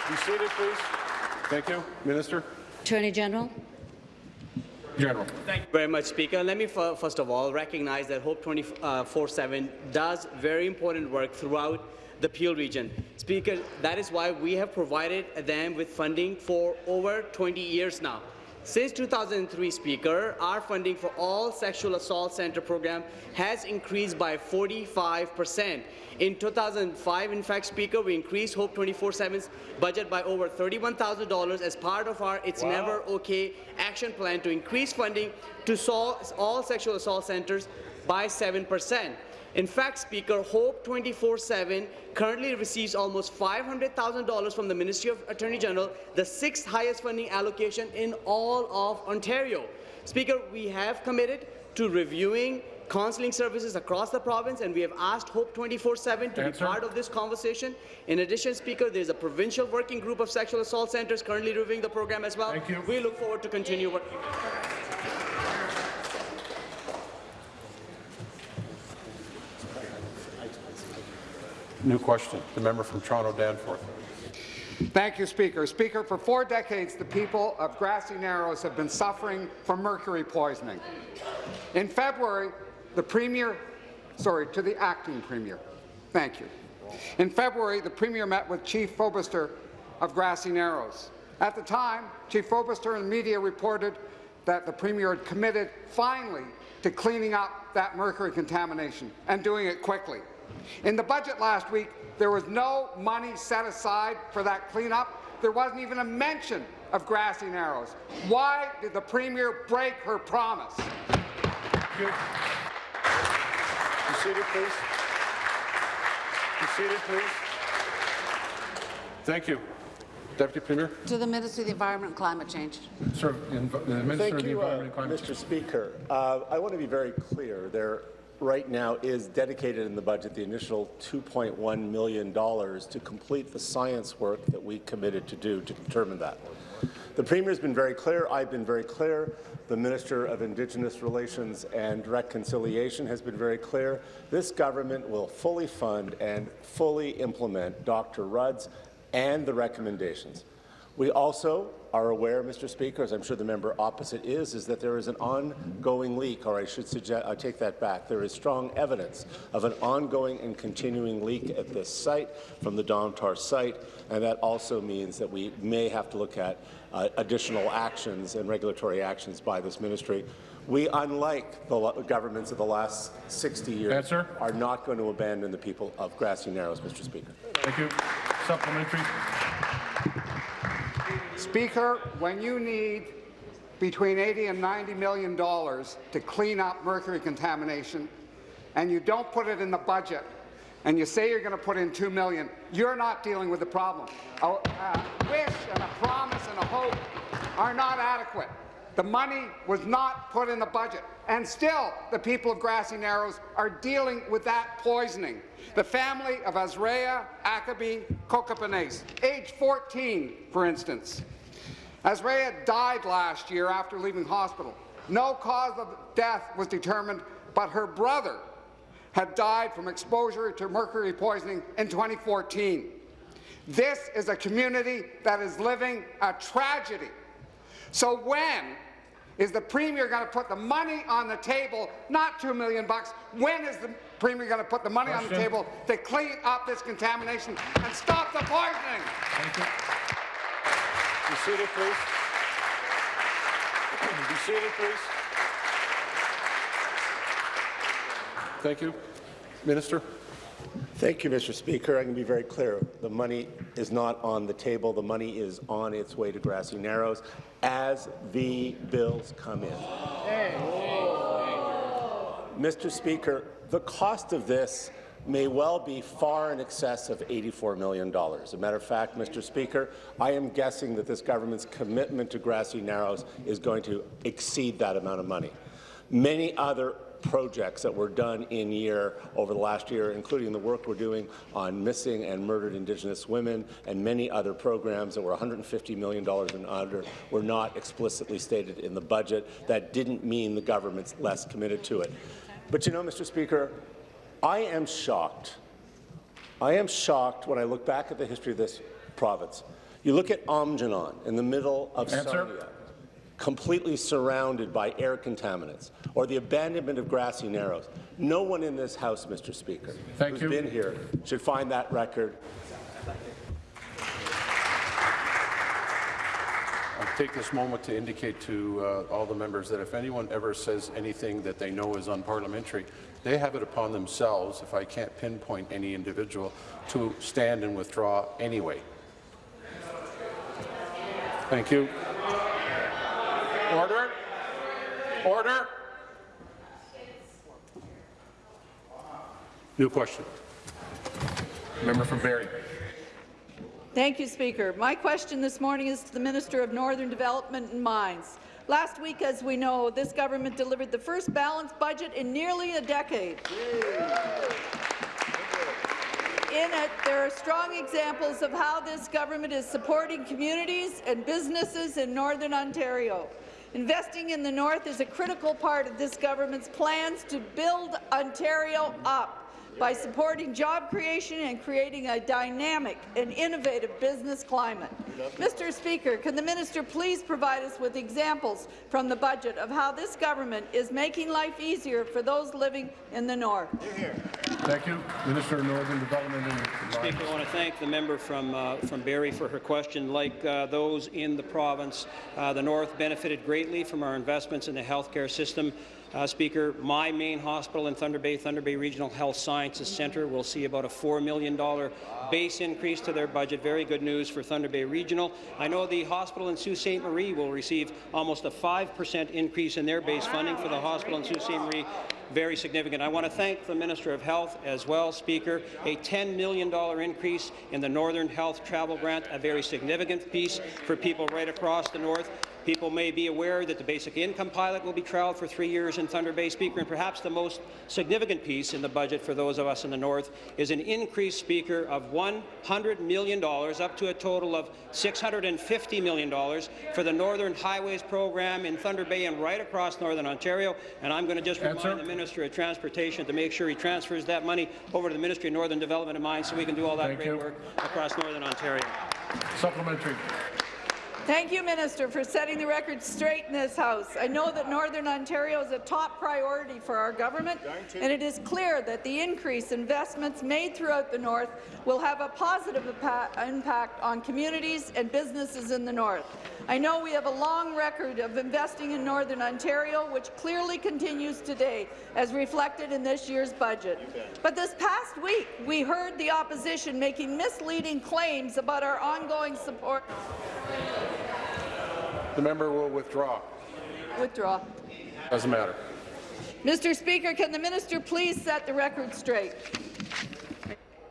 Be seated, please. Thank you. Minister. Attorney General. General. Thank you very much, Speaker. Let me fir- first of all recognize that Hope 24-7 uh, does very important work throughout the Peel region. Speaker, that is why we have provided them with funding for over 20 years now. Since 2003, Speaker, our funding for all sexual assault center program has increased by 45 percent. In 2005, in fact, Speaker, we increased Hope 24/7's budget by over $31,000 as part of our It's Never Okay action plan to increase funding to all sexual assault centers by 7 percent. In fact, Speaker, Hope 24-7 currently receives almost $500,000 from the Ministry of Attorney General, the sixth highest funding allocation in all of Ontario. Speaker, we have committed to reviewing counseling services across the province, and we have asked Hope 24-7 to Answer. be part of this conversation. In addition, Speaker, there is a provincial working group of sexual assault centres currently reviewing the program as well. Thank you. We look forward to continue working. New question. The member from Toronto Danforth. Thank you, Speaker. Speaker, for four decades, the people of Grassy Narrows have been suffering from mercury poisoning. In February, the Premier, sorry, to the acting Premier, thank you. In February, the Premier met with Chief Fobister of Grassy Narrows. At the time, Chief Fobister and the media reported that the Premier had committed finally to cleaning up that mercury contamination and doing it quickly. In the budget last week, there was no money set aside for that cleanup. There wasn't even a mention of Grassy Narrows. Why did the Premier break her promise? Be seated, please. Be seated, please. Thank you. Deputy Premier. To the Minister of the Environment and Climate Change. Sir, the Minister Thank of the you, uh, Environment and Climate Mr. Speaker. Uh, I want to be very clear. There right now is dedicated in the budget the initial $2.1 million to complete the science work that we committed to do to determine that. The Premier has been very clear. I've been very clear. The Minister of Indigenous Relations and Reconciliation has been very clear. This government will fully fund and fully implement Dr. Rudd's and the recommendations. We also are aware, Mr. Speaker, as I'm sure the member opposite is, is that there is an ongoing leak, or I should suggest, I take that back. There is strong evidence of an ongoing and continuing leak at this site from the Domtar site, and that also means that we may have to look at uh, additional actions and regulatory actions by this ministry. We, unlike the governments of the last 60 years, Answer. are not going to abandon the people of Grassy Narrows, Mr. Speaker. Thank you. Supplementary. Speaker, when you need between 80 and 90 million dollars to clean up mercury contamination, and you don't put it in the budget, and you say you're going to put in 2 million, you're not dealing with the problem. A, a wish and a promise and a hope are not adequate. The money was not put in the budget, and still the people of Grassy Narrows are dealing with that poisoning. The family of Azraya Akabi Kokapanese, age 14, for instance. Azraya died last year after leaving hospital. No cause of death was determined, but her brother had died from exposure to mercury poisoning in 2014. This is a community that is living a tragedy. So when is the Premier going to put the money on the table, not 2 million bucks, when is the Premier going to put the money on the table to clean up this contamination and stop the poisoning? Thank you. Be seated, please. Be seated, please. Thank you. Minister. Thank you, Mr. Speaker. I can be very clear. The money is not on the table. The money is on its way to Grassy Narrows as the bills come in. Mr. Speaker, the cost of this may well be far in excess of $84 million. As a matter of fact, Mr. Speaker, I am guessing that this government's commitment to Grassy Narrows is going to exceed that amount of money. Many other projects that were done in year over the last year, including the work we're doing on missing and murdered Indigenous women and many other programs that were $150 million and under, were not explicitly stated in the budget. That didn't mean the government's less committed to it. But you know, Mr. Speaker, I am shocked. I am shocked when I look back at the history of this province. You look at Aamjiwnaang in the middle of Answer. Sarnia, completely surrounded by air contaminants, or the abandonment of grassy narrows. No one in this House, Mr. Speaker, Thank who's you. been here should find that record I'll take this moment to indicate to uh, all the members that if anyone ever says anything that they know is unparliamentary, they have it upon themselves, if I can't pinpoint any individual, to stand and withdraw anyway. Thank you. Order. Order. New question. Member from Barrie. Thank you, Speaker. My question this morning is to the Minister of Northern Development and Mines. Last week, as we know, this government delivered the first balanced budget in nearly a decade. In it, there are strong examples of how this government is supporting communities and businesses in Northern Ontario. Investing in the North is a critical part of this government's plans to build Ontario up by supporting job creation and creating a dynamic and innovative business climate. Mr. Speaker, can the minister please provide us with examples from the budget of how this government is making life easier for those living in the North? Thank you. Minister of Northern Development and Speaker, I want to thank the member from uh, from Barrie for her question. Like uh, those in the province, uh, the North benefited greatly from our investments in the healthcare system. Uh, Speaker, my main hospital in Thunder Bay, Thunder Bay Regional Health Sciences Centre, will see about a $4 million base increase to their budget. Very good news for Thunder Bay Regional. I know the hospital in Sault Ste. Marie will receive almost a 5% increase in their base funding for the hospital in Sault Ste. Marie very significant. I want to thank the Minister of Health as well, Speaker. A $10 million increase in the Northern Health Travel Grant, a very significant piece for people right across the North. People may be aware that the basic income pilot will be trialled for three years in Thunder Bay, Speaker, and perhaps the most significant piece in the budget for those of us in the North is an increase, Speaker, of $100 million, up to a total of $650 million for the Northern Highways program in Thunder Bay and right across Northern Ontario. And I'm going to just Answer. remind the Minister of Transportation to make sure he transfers that money over to the Ministry of Northern Development and Mines so we can do all that Thank great you. work across Northern Ontario. Supplementary. Thank you, Minister, for setting the record straight in this House. I know that Northern Ontario is a top priority for our government, and it is clear that the increased investments made throughout the North will have a positive impact on communities and businesses in the North. I know we have a long record of investing in Northern Ontario, which clearly continues today, as reflected in this year's budget. But this past week, we heard the opposition making misleading claims about our ongoing support. The member will withdraw. Withdraw. Doesn't matter. Mr. Speaker, can the minister please set the record straight?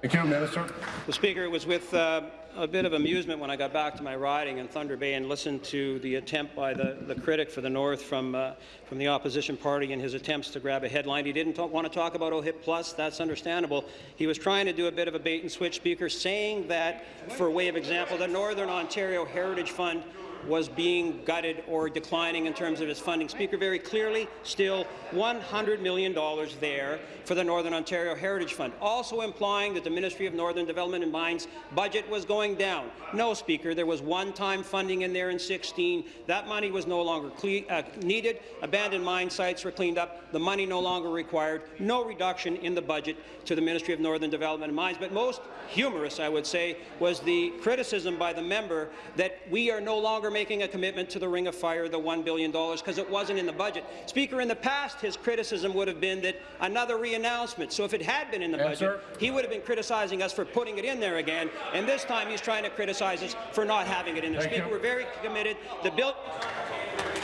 Thank you, Minister. The Speaker, it was with uh, a bit of amusement when I got back to my riding in Thunder Bay and listened to the attempt by the, the critic for the North from, uh, from the opposition party in his attempts to grab a headline. He didn't talk, want to talk about OHIP Plus. That's understandable. He was trying to do a bit of a bait and switch, Speaker, saying that, for a way of example, the Northern Ontario Heritage Fund was being gutted or declining in terms of its funding. Speaker, very clearly, still $100 million there for the Northern Ontario Heritage Fund, also implying that the Ministry of Northern Development and Mines budget was going down. No, Speaker, there was one-time funding in there in 16. That money was no longer uh, needed. Abandoned mine sites were cleaned up. The money no longer required. No reduction in the budget to the Ministry of Northern Development and Mines. But most humorous, I would say, was the criticism by the member that we are no longer making a commitment to the Ring of Fire, the $1 billion, because it wasn't in the budget. Speaker, in the past, his criticism would have been that another re-announcement. So if it had been in the Answer. budget, he would have been criticizing us for putting it in there again, and this time he's trying to criticize us for not having it in there. Thank Speaker, you. we're very committed. The bill.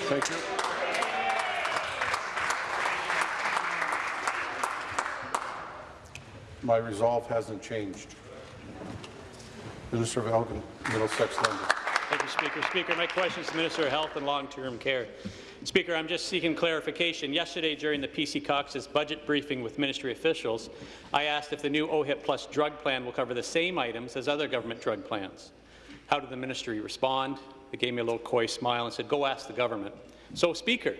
Thank you. My resolve hasn't changed. Minister of Elgin, Middlesex London. Speaker. Speaker, my question is to Minister of Health and Long-Term Care. Speaker, I'm just seeking clarification. Yesterday, during the PC Caucus budget briefing with ministry officials, I asked if the new OHIP Plus drug plan will cover the same items as other government drug plans. How did the ministry respond? They gave me a little coy smile and said, go ask the government. So, Speaker,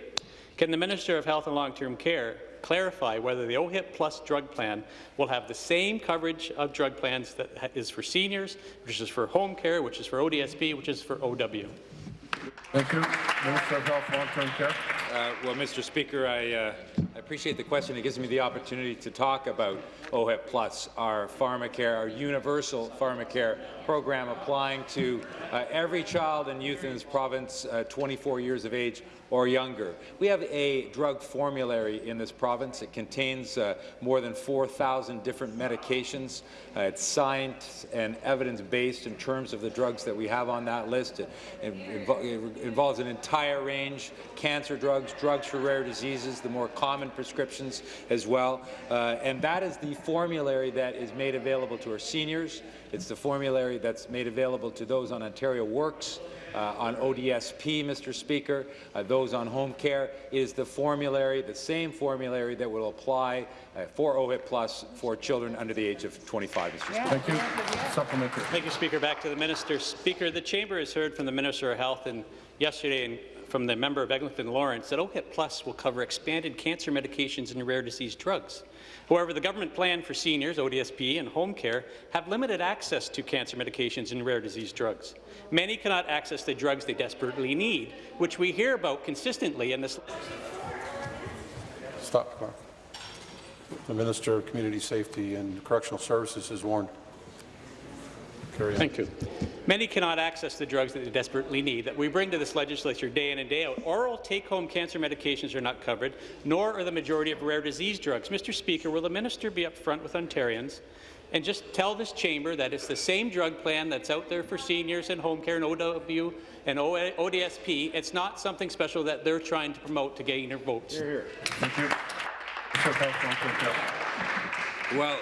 can the Minister of Health and Long-Term Care clarify whether the OHIP Plus drug plan will have the same coverage of drug plans that is for seniors, which is for home care, which is for ODSP, which is for OW? Thank you. Minister of Health, Long-Term Care. Uh, well, Mr. Speaker, I, uh, I appreciate the question. It gives me the opportunity to talk about OHIP Plus, our pharmacare, our universal pharmacare program applying to uh, every child and youth in this province uh, 24 years of age or younger. We have a drug formulary in this province. It contains uh, more than 4,000 different medications. Uh, it's science and evidence-based in terms of the drugs that we have on that list. It, it, it involves an entire range, cancer drugs, drugs for rare diseases, the more common prescriptions as well. Uh, and that is the formulary that is made available to our seniors. It's the formulary that's made available to those on Ontario Works, uh, on ODSP, Mr. Speaker, uh, those on home care, is the formulary, the same formulary that will apply uh, for OHIP Plus for children under the age of 25, Mr. Speaker. Thank you. Supplementary. Thank you, Speaker. Back to the Minister. Speaker, the Chamber has heard from the Minister of Health and yesterday and from the member of Eglinton Lawrence that OHIP Plus will cover expanded cancer medications and rare disease drugs. However, the government plan for seniors, ODSP, and home care have limited access to cancer medications and rare disease drugs. Many cannot access the drugs they desperately need, which we hear about consistently in this. Stop, clock. The Minister of Community Safety and Correctional Services is warned. Carry on. Thank you. Many cannot access the drugs that they desperately need that we bring to this legislature day in and day out. Oral take-home cancer medications are not covered, nor are the majority of rare disease drugs. Mr. Speaker, will the minister be upfront with Ontarians and just tell this chamber that it's the same drug plan that's out there for seniors and home care and OW and ODSP. It's not something special that they're trying to promote to gain their votes. Here, Thank you. Well,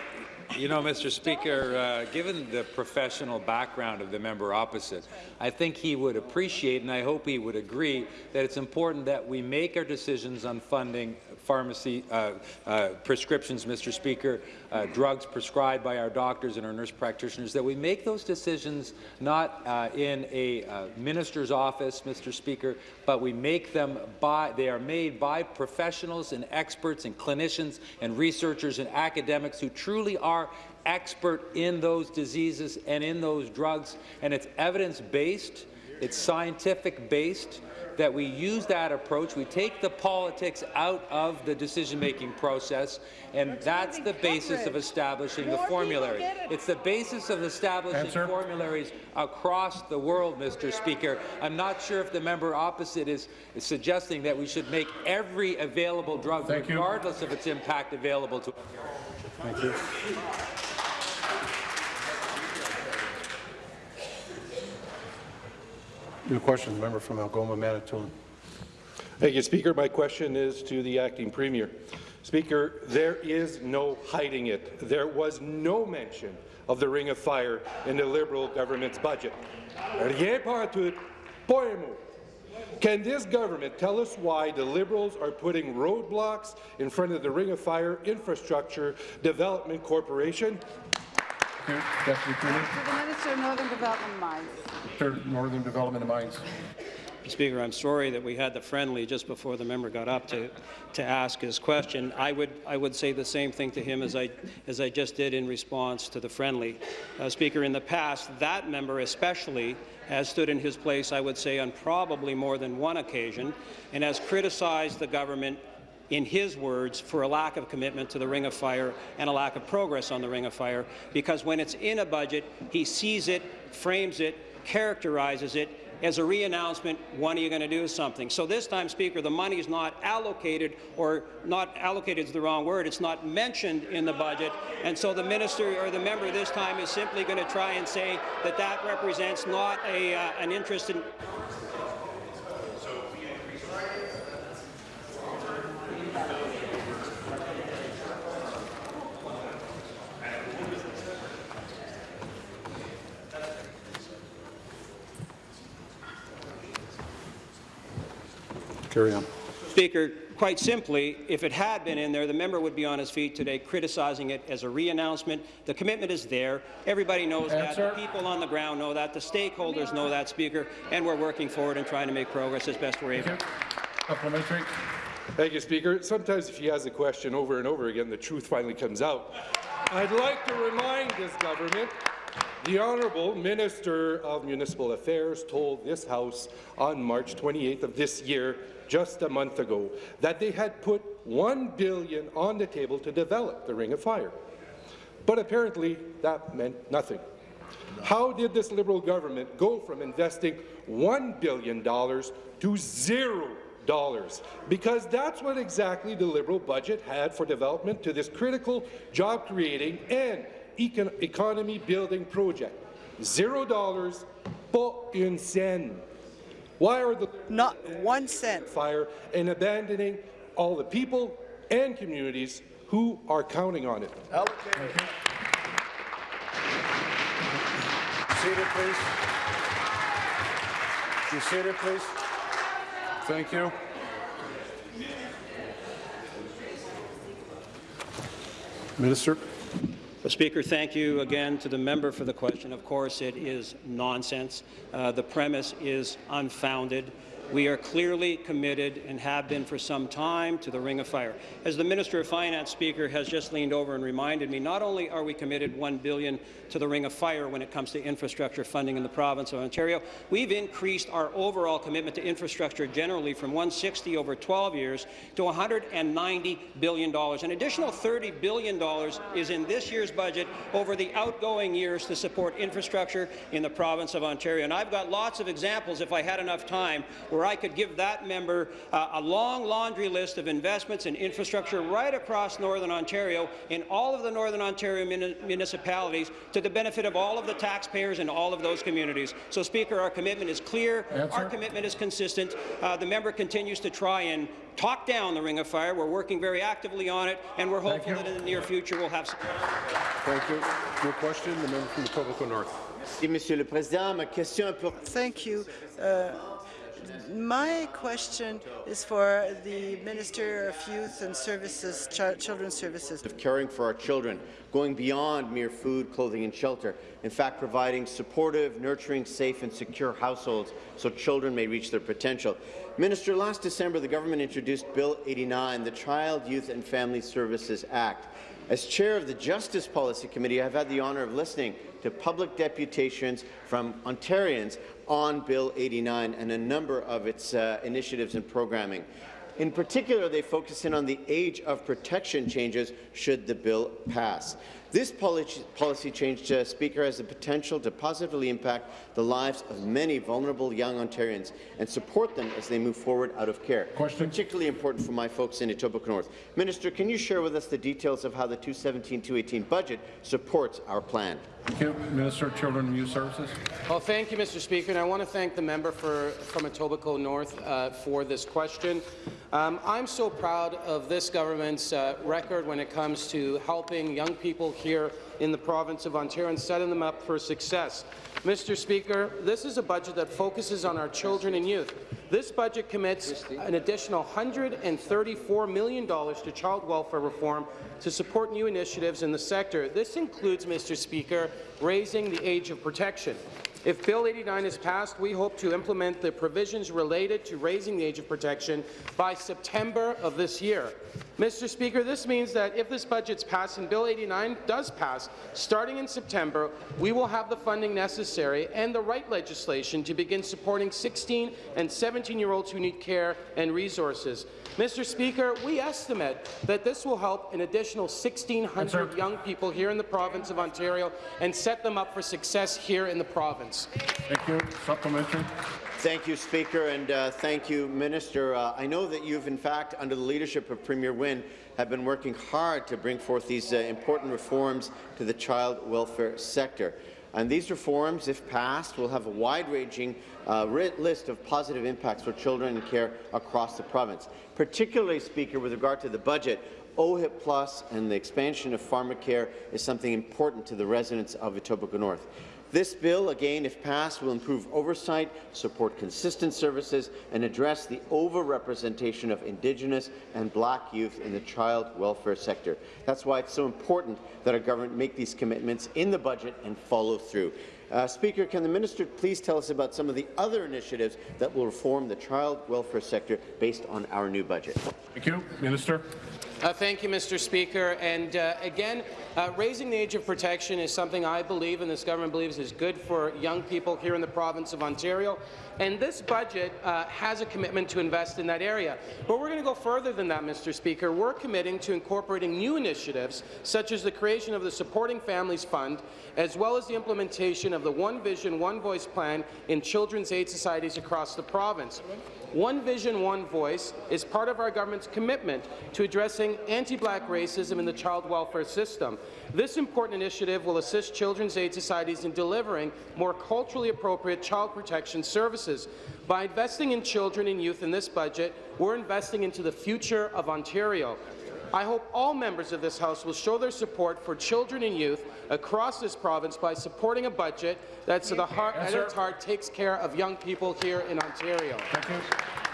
you know, Mr. Speaker, uh, given the professional background of the member opposite, I think he would appreciate, and I hope he would agree, that it's important that we make our decisions on funding pharmacy uh, uh, prescriptions, Mr. Speaker, uh, drugs prescribed by our doctors and our nurse practitioners, that we make those decisions not uh, in a uh, minister's office, Mr. Speaker, but we make them by, they are made by professionals and experts and clinicians and researchers and academics who truly are expert in those diseases and in those drugs, and it's evidence-based, it's scientific-based, that we use that approach. We take the politics out of the decision-making process, and that's the basis of establishing the formulary. It's the basis of establishing Answer. formularies across the world, Mr. Speaker. I'm not sure if the member opposite is, is suggesting that we should make every available drug, Thank you. regardless of its impact, available to. Thank you. New question, member from Algoma, Manitoulin. Thank you, Speaker. My question is to the acting premier. Speaker, there is no hiding it. There was no mention of the Ring of Fire in the Liberal government's budget. Can this government tell us why the Liberals are putting roadblocks in front of the Ring of Fire Infrastructure Development Corporation? Deputy Premier. To the Minister of Northern Development and Mines. Third Northern Development and Mines. Speaker, I'm sorry that we had the friendly just before the member got up to, to ask his question. I would, I would say the same thing to him as I, as I just did in response to the friendly. Uh, Speaker, in the past, that member especially has stood in his place, I would say, on probably more than one occasion, and has criticized the government in his words, for a lack of commitment to the Ring of Fire and a lack of progress on the Ring of Fire, because when it's in a budget, he sees it, frames it, characterizes it as a re-announcement, when are you going to do something? So this time, Speaker, the money is not allocated, or not allocated is the wrong word, it's not mentioned in the budget, and so the minister or the member this time is simply going to try and say that that represents not a, uh, an interest in Carry on. Speaker, quite simply, if it had been in there, the member would be on his feet today criticizing it as a re-announcement. The commitment is there. Everybody knows Answer. that. The people on the ground know that. The stakeholders know that, Speaker, and we're working forward and trying to make progress as best we're able. Supplementary. Thank you, Speaker. Sometimes if you ask a question over and over again, the truth finally comes out. I'd like to remind this government The Honourable Minister of Municipal Affairs told this House on March 28th of this year, just a month ago, that they had put 1 billion on the table to develop the Ring of Fire. But apparently that meant nothing. How did this Liberal government go from investing $1 billion to zero dollars? Because that's what exactly the Liberal budget had for development to this critical job-creating and econ economy-building project. Zero dollars, pas une scène. Why are the not one cent fire and abandoning all the people and communities who are counting on it? Seated, please. Be seated, please. Thank you. Minister. Well, Speaker, thank you again to the member for the question. Of course, it is nonsense. Uh, the premise is unfounded. We are clearly committed and have been for some time to the Ring of Fire. As the Minister of Finance Speaker has just leaned over and reminded me, not only are we committed 1 billion to the Ring of Fire when it comes to infrastructure funding in the province of Ontario, we've increased our overall commitment to infrastructure generally from 160 over 12 years to $190 billion. An additional $30 billion is in this year's budget over the outgoing years to support infrastructure in the province of Ontario. And I've got lots of examples, if I had enough time, where I could give that member uh, a long laundry list of investments in infrastructure right across Northern Ontario in all of the Northern Ontario muni municipalities to the benefit of all of the taxpayers in all of those communities. So, Speaker, our commitment is clear. Answer. Our commitment is consistent. Uh, the member continues to try and talk down the Ring of Fire. We're working very actively on it, and we're hopeful that in the near future we'll have some. Thank you. Your question, the member from Etobicoke North. Monsieur le Président, ma question pour... Thank you. Uh, my question is for the Minister of Youth and Services, Ch Children's Services. of caring for our children, going beyond mere food, clothing and shelter. In fact, providing supportive, nurturing, safe and secure households so children may reach their potential. Minister, last December the government introduced Bill 89, the Child, Youth and Family Services Act. As chair of the Justice Policy Committee, I have had the honour of listening to public deputations from Ontarians on Bill 89 and a number of its uh, initiatives and programming. In particular, they focus in on the age of protection changes should the bill pass. This policy, policy change, uh, Speaker, has the potential to positively impact the lives of many vulnerable young Ontarians and support them as they move forward out of care. Question. Particularly important for my folks in Etobicoke North. Minister, can you share with us the details of how the 217-218 budget supports our plan? Thank you. Minister of Children and Youth Services. Well, thank you, Mr. Speaker, and I want to thank the member for, from Etobicoke North uh, for this question. Um, I'm so proud of this government's uh, record when it comes to helping young people here in the province of Ontario and setting them up for success. Mr. Speaker, this is a budget that focuses on our children and youth. This budget commits an additional $134 million to child welfare reform to support new initiatives in the sector. This includes, Mr. Speaker, raising the age of protection. If Bill 89 is passed, we hope to implement the provisions related to raising the age of protection by September of this year. Mr. Speaker, this means that if this budget's passed and Bill 89 does pass, starting in September, we will have the funding necessary and the right legislation to begin supporting 16 and 17-year-olds who need care and resources. Mr. Speaker, we estimate that this will help an additional 1,600 young people here in the province of Ontario and set them up for success here in the province. Thank you. Supplementary. Thank you, Speaker, and uh, thank you, Minister. Uh, I know that you've, in fact, under the leadership of Premier Wynne, have been working hard to bring forth these uh, important reforms to the child welfare sector. And these reforms, if passed, will have a wide-ranging uh, list of positive impacts for children in care across the province. Particularly, Speaker, with regard to the budget, OHIP Plus and the expansion of pharmacare is something important to the residents of Etobicoke North. This bill, again, if passed, will improve oversight, support consistent services, and address the overrepresentation of Indigenous and Black youth in the child welfare sector. That's why it's so important that our government make these commitments in the budget and follow through. Uh, Speaker, can the minister please tell us about some of the other initiatives that will reform the child welfare sector based on our new budget? Thank you. Minister. Uh, thank you, Mr. Speaker. And uh, again, uh, raising the age of protection is something I believe and this government believes is good for young people here in the province of Ontario. And this budget uh, has a commitment to invest in that area. But we're going to go further than that, Mr. Speaker. We're committing to incorporating new initiatives, such as the creation of the Supporting Families Fund, as well as the implementation of the One Vision, One Voice plan in children's aid societies across the province. One Vision, One Voice is part of our government's commitment to addressing anti-black racism in the child welfare system. This important initiative will assist children's aid societies in delivering more culturally appropriate child protection services. By investing in children and youth in this budget, we're investing into the future of Ontario. I hope all members of this House will show their support for children and youth across this province by supporting a budget that, at, the heart, at its heart takes care of young people here in Ontario. Thank you.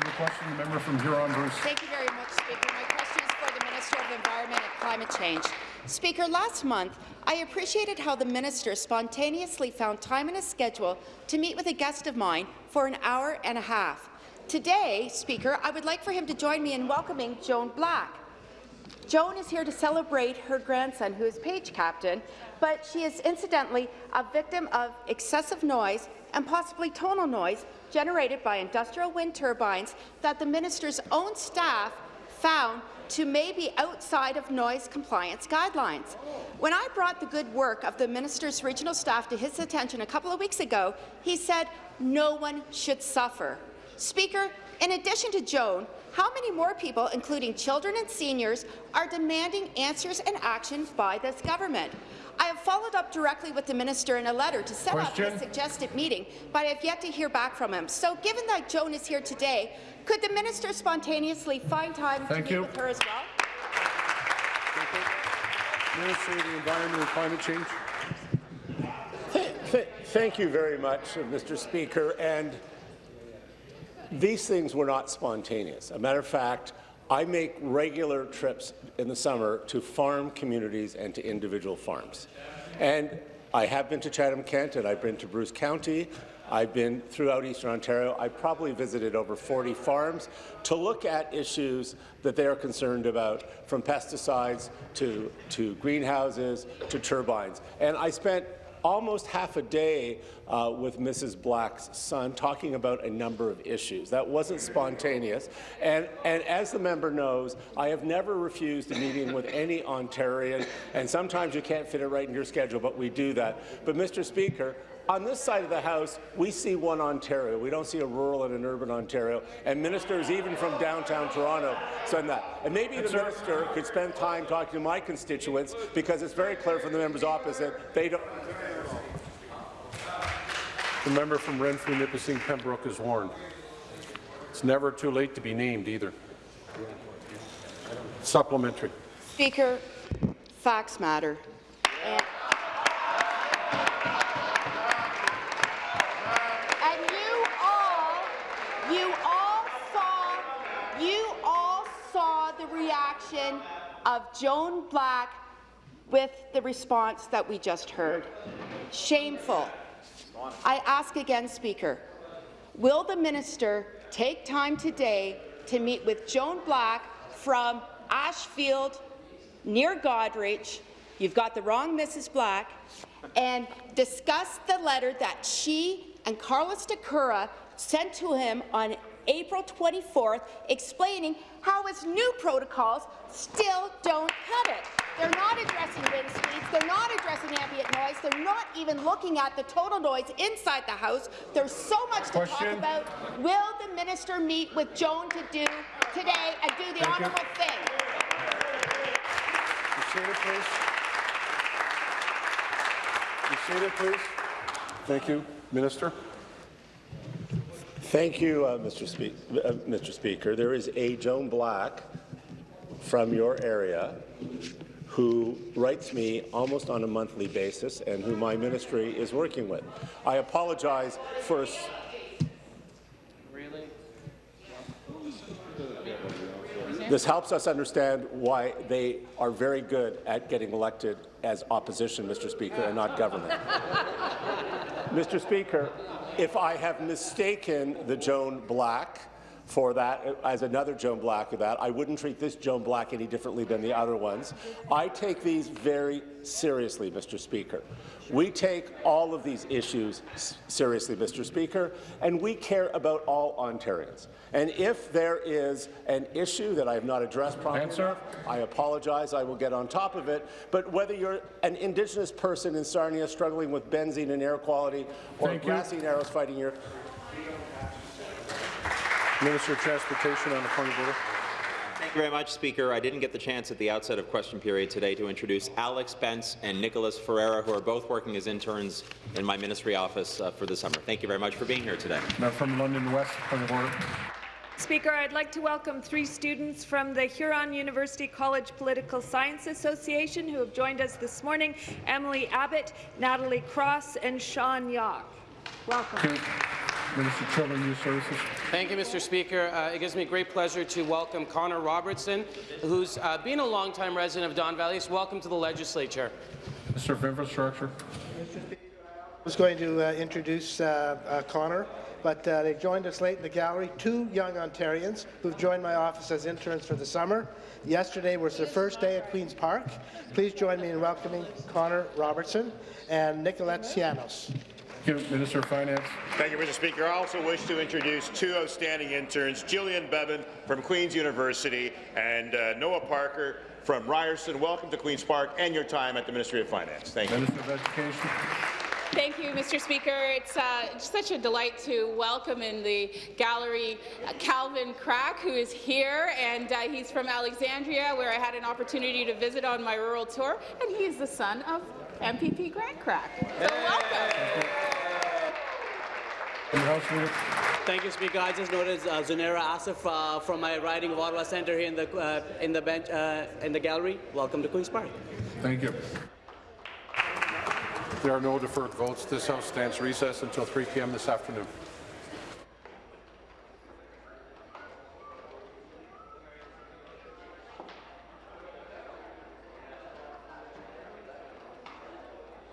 New question, the member from Huron-Bruce. Thank you very much, Speaker. My question is for the Minister of Environment and Climate Change. Speaker, last month, I appreciated how the minister spontaneously found time in his schedule to meet with a guest of mine for an hour and a half. Today, Speaker, I would like for him to join me in welcoming Joan Black. Joan is here to celebrate her grandson, who is page captain, but she is incidentally a victim of excessive noise and possibly tonal noise generated by industrial wind turbines that the minister's own staff found to may be outside of noise compliance guidelines. When I brought the good work of the minister's regional staff to his attention a couple of weeks ago, he said no one should suffer. Speaker, in addition to Joan, how many more people, including children and seniors, are demanding answers and action by this government? I have followed up directly with the minister in a letter to set Question. up a suggested meeting, but I have yet to hear back from him. So given that Joan is here today, could the minister spontaneously find time Thank to you. meet with her as well? Minister of the Environment and Climate Change. Th- th- Thank you very much, uh, Mr. Speaker. And these things were not spontaneous. A matter of fact, I make regular trips in the summer to farm communities and to individual farms. And I have been to Chatham-Kent and I've been to Bruce County. I've been throughout Eastern Ontario. I probably visited over 40 farms to look at issues that they are concerned about, from pesticides to, to greenhouses to turbines. And I spent almost half a day uh, with Mrs. Black's son talking about a number of issues. That wasn't spontaneous. And, and as the member knows, I have never refused a meeting with any Ontarian, and sometimes you can't fit it right in your schedule, but we do that. But, Mr. Speaker, on this side of the House, we see one Ontario. We don't see a rural and an urban Ontario. And ministers, even from downtown Toronto, said that. And maybe the minister could spend time talking to my constituents, because it's very clear from the members opposite they don't. The member from Renfrew, Nipissing, Pembroke is warned. It's never too late to be named either. Supplementary. Speaker, facts matter. And, you all, you all saw, you all saw the reaction of Joan Black with the response that we just heard. Shameful. I ask again, Speaker, will the minister take time today to meet with Joan Black from Ashfield, near Goderich, you've got the wrong Mrs. Black, and discuss the letter that she and Carlos Takura sent to him on April 24th, explaining how its new protocols still don't cut it. They're not addressing wind speeds, they're not addressing ambient noise, they're not even looking at the total noise inside the house. There's so much to talk about. Will the minister meet with Joan to do today and do the Thank you. honourable thing? Be seated, please. Seated, please. Thank you. Minister. Thank you, uh, Mr. Spe uh, Mr. Speaker. There is a Joan Black from your area who writes me almost on a monthly basis and who my ministry is working with. I apologize for s- This helps us understand why they are very good at getting elected as opposition, Mr. Speaker, and not government. Mr. Speaker, if I have mistaken the Joan Black for that as another Joan Black of that. I wouldn't treat this Joan Black any differently than the other ones. I take these very seriously, Mr. Speaker. We take all of these issues seriously, Mr. Speaker, and we care about all Ontarians. And if there is an issue that I have not addressed properly, Answer. I apologize. I will get on top of it. But whether you're an Indigenous person in Sarnia struggling with benzene and air quality, or Thank you. grassy narrows fighting your Minister of Transportation on the point of order. Thank you very much, Speaker. I didn't get the chance at the outset of question period today to introduce Alex Spence and Nicholas Ferreira, who are both working as interns in my ministry office uh, for the summer. Thank you very much for being here today. Now from London West, point of order. Speaker, I'd like to welcome three students from the Huron University College Political Science Association who have joined us this morning, Emily Abbott, Natalie Cross, and Sean Yock. Welcome. Okay. Minister of Children and Youth Services. Thank you, Mr. Speaker. Uh, it gives me great pleasure to welcome Connor Robertson, who's uh, been a longtime resident of Don Valley. So welcome to the legislature. Minister of Infrastructure. I was going to uh, introduce uh, uh, Connor, but uh, they joined us late in the gallery. Two young Ontarians who've joined my office as interns for the summer. Yesterday was their first day at Queen's Park. Please join me in welcoming Connor Robertson and Nicolette Cianos. Thank you, Minister of Finance. Thank you, Mr. Speaker. I also wish to introduce two outstanding interns, Jillian Bevan from Queen's University and uh, Noah Parker from Ryerson. Welcome to Queen's Park and your time at the Ministry of Finance. Thank you. Minister of Education. Thank you, Mr. Speaker. It's uh, such a delight to welcome in the gallery uh, Calvin Crack, who is here, and uh, he's from Alexandria, where I had an opportunity to visit on my rural tour, and he is the son of MPP Grant Crack. So welcome. Thank you, Speaker. I just noticed uh, Zunera Asif uh, from my riding of Ottawa Centre here in the uh, in the bench uh, in the gallery. Welcome to Queens Park. Thank you. There are no deferred votes. This House stands recess until 3 p.m. this afternoon.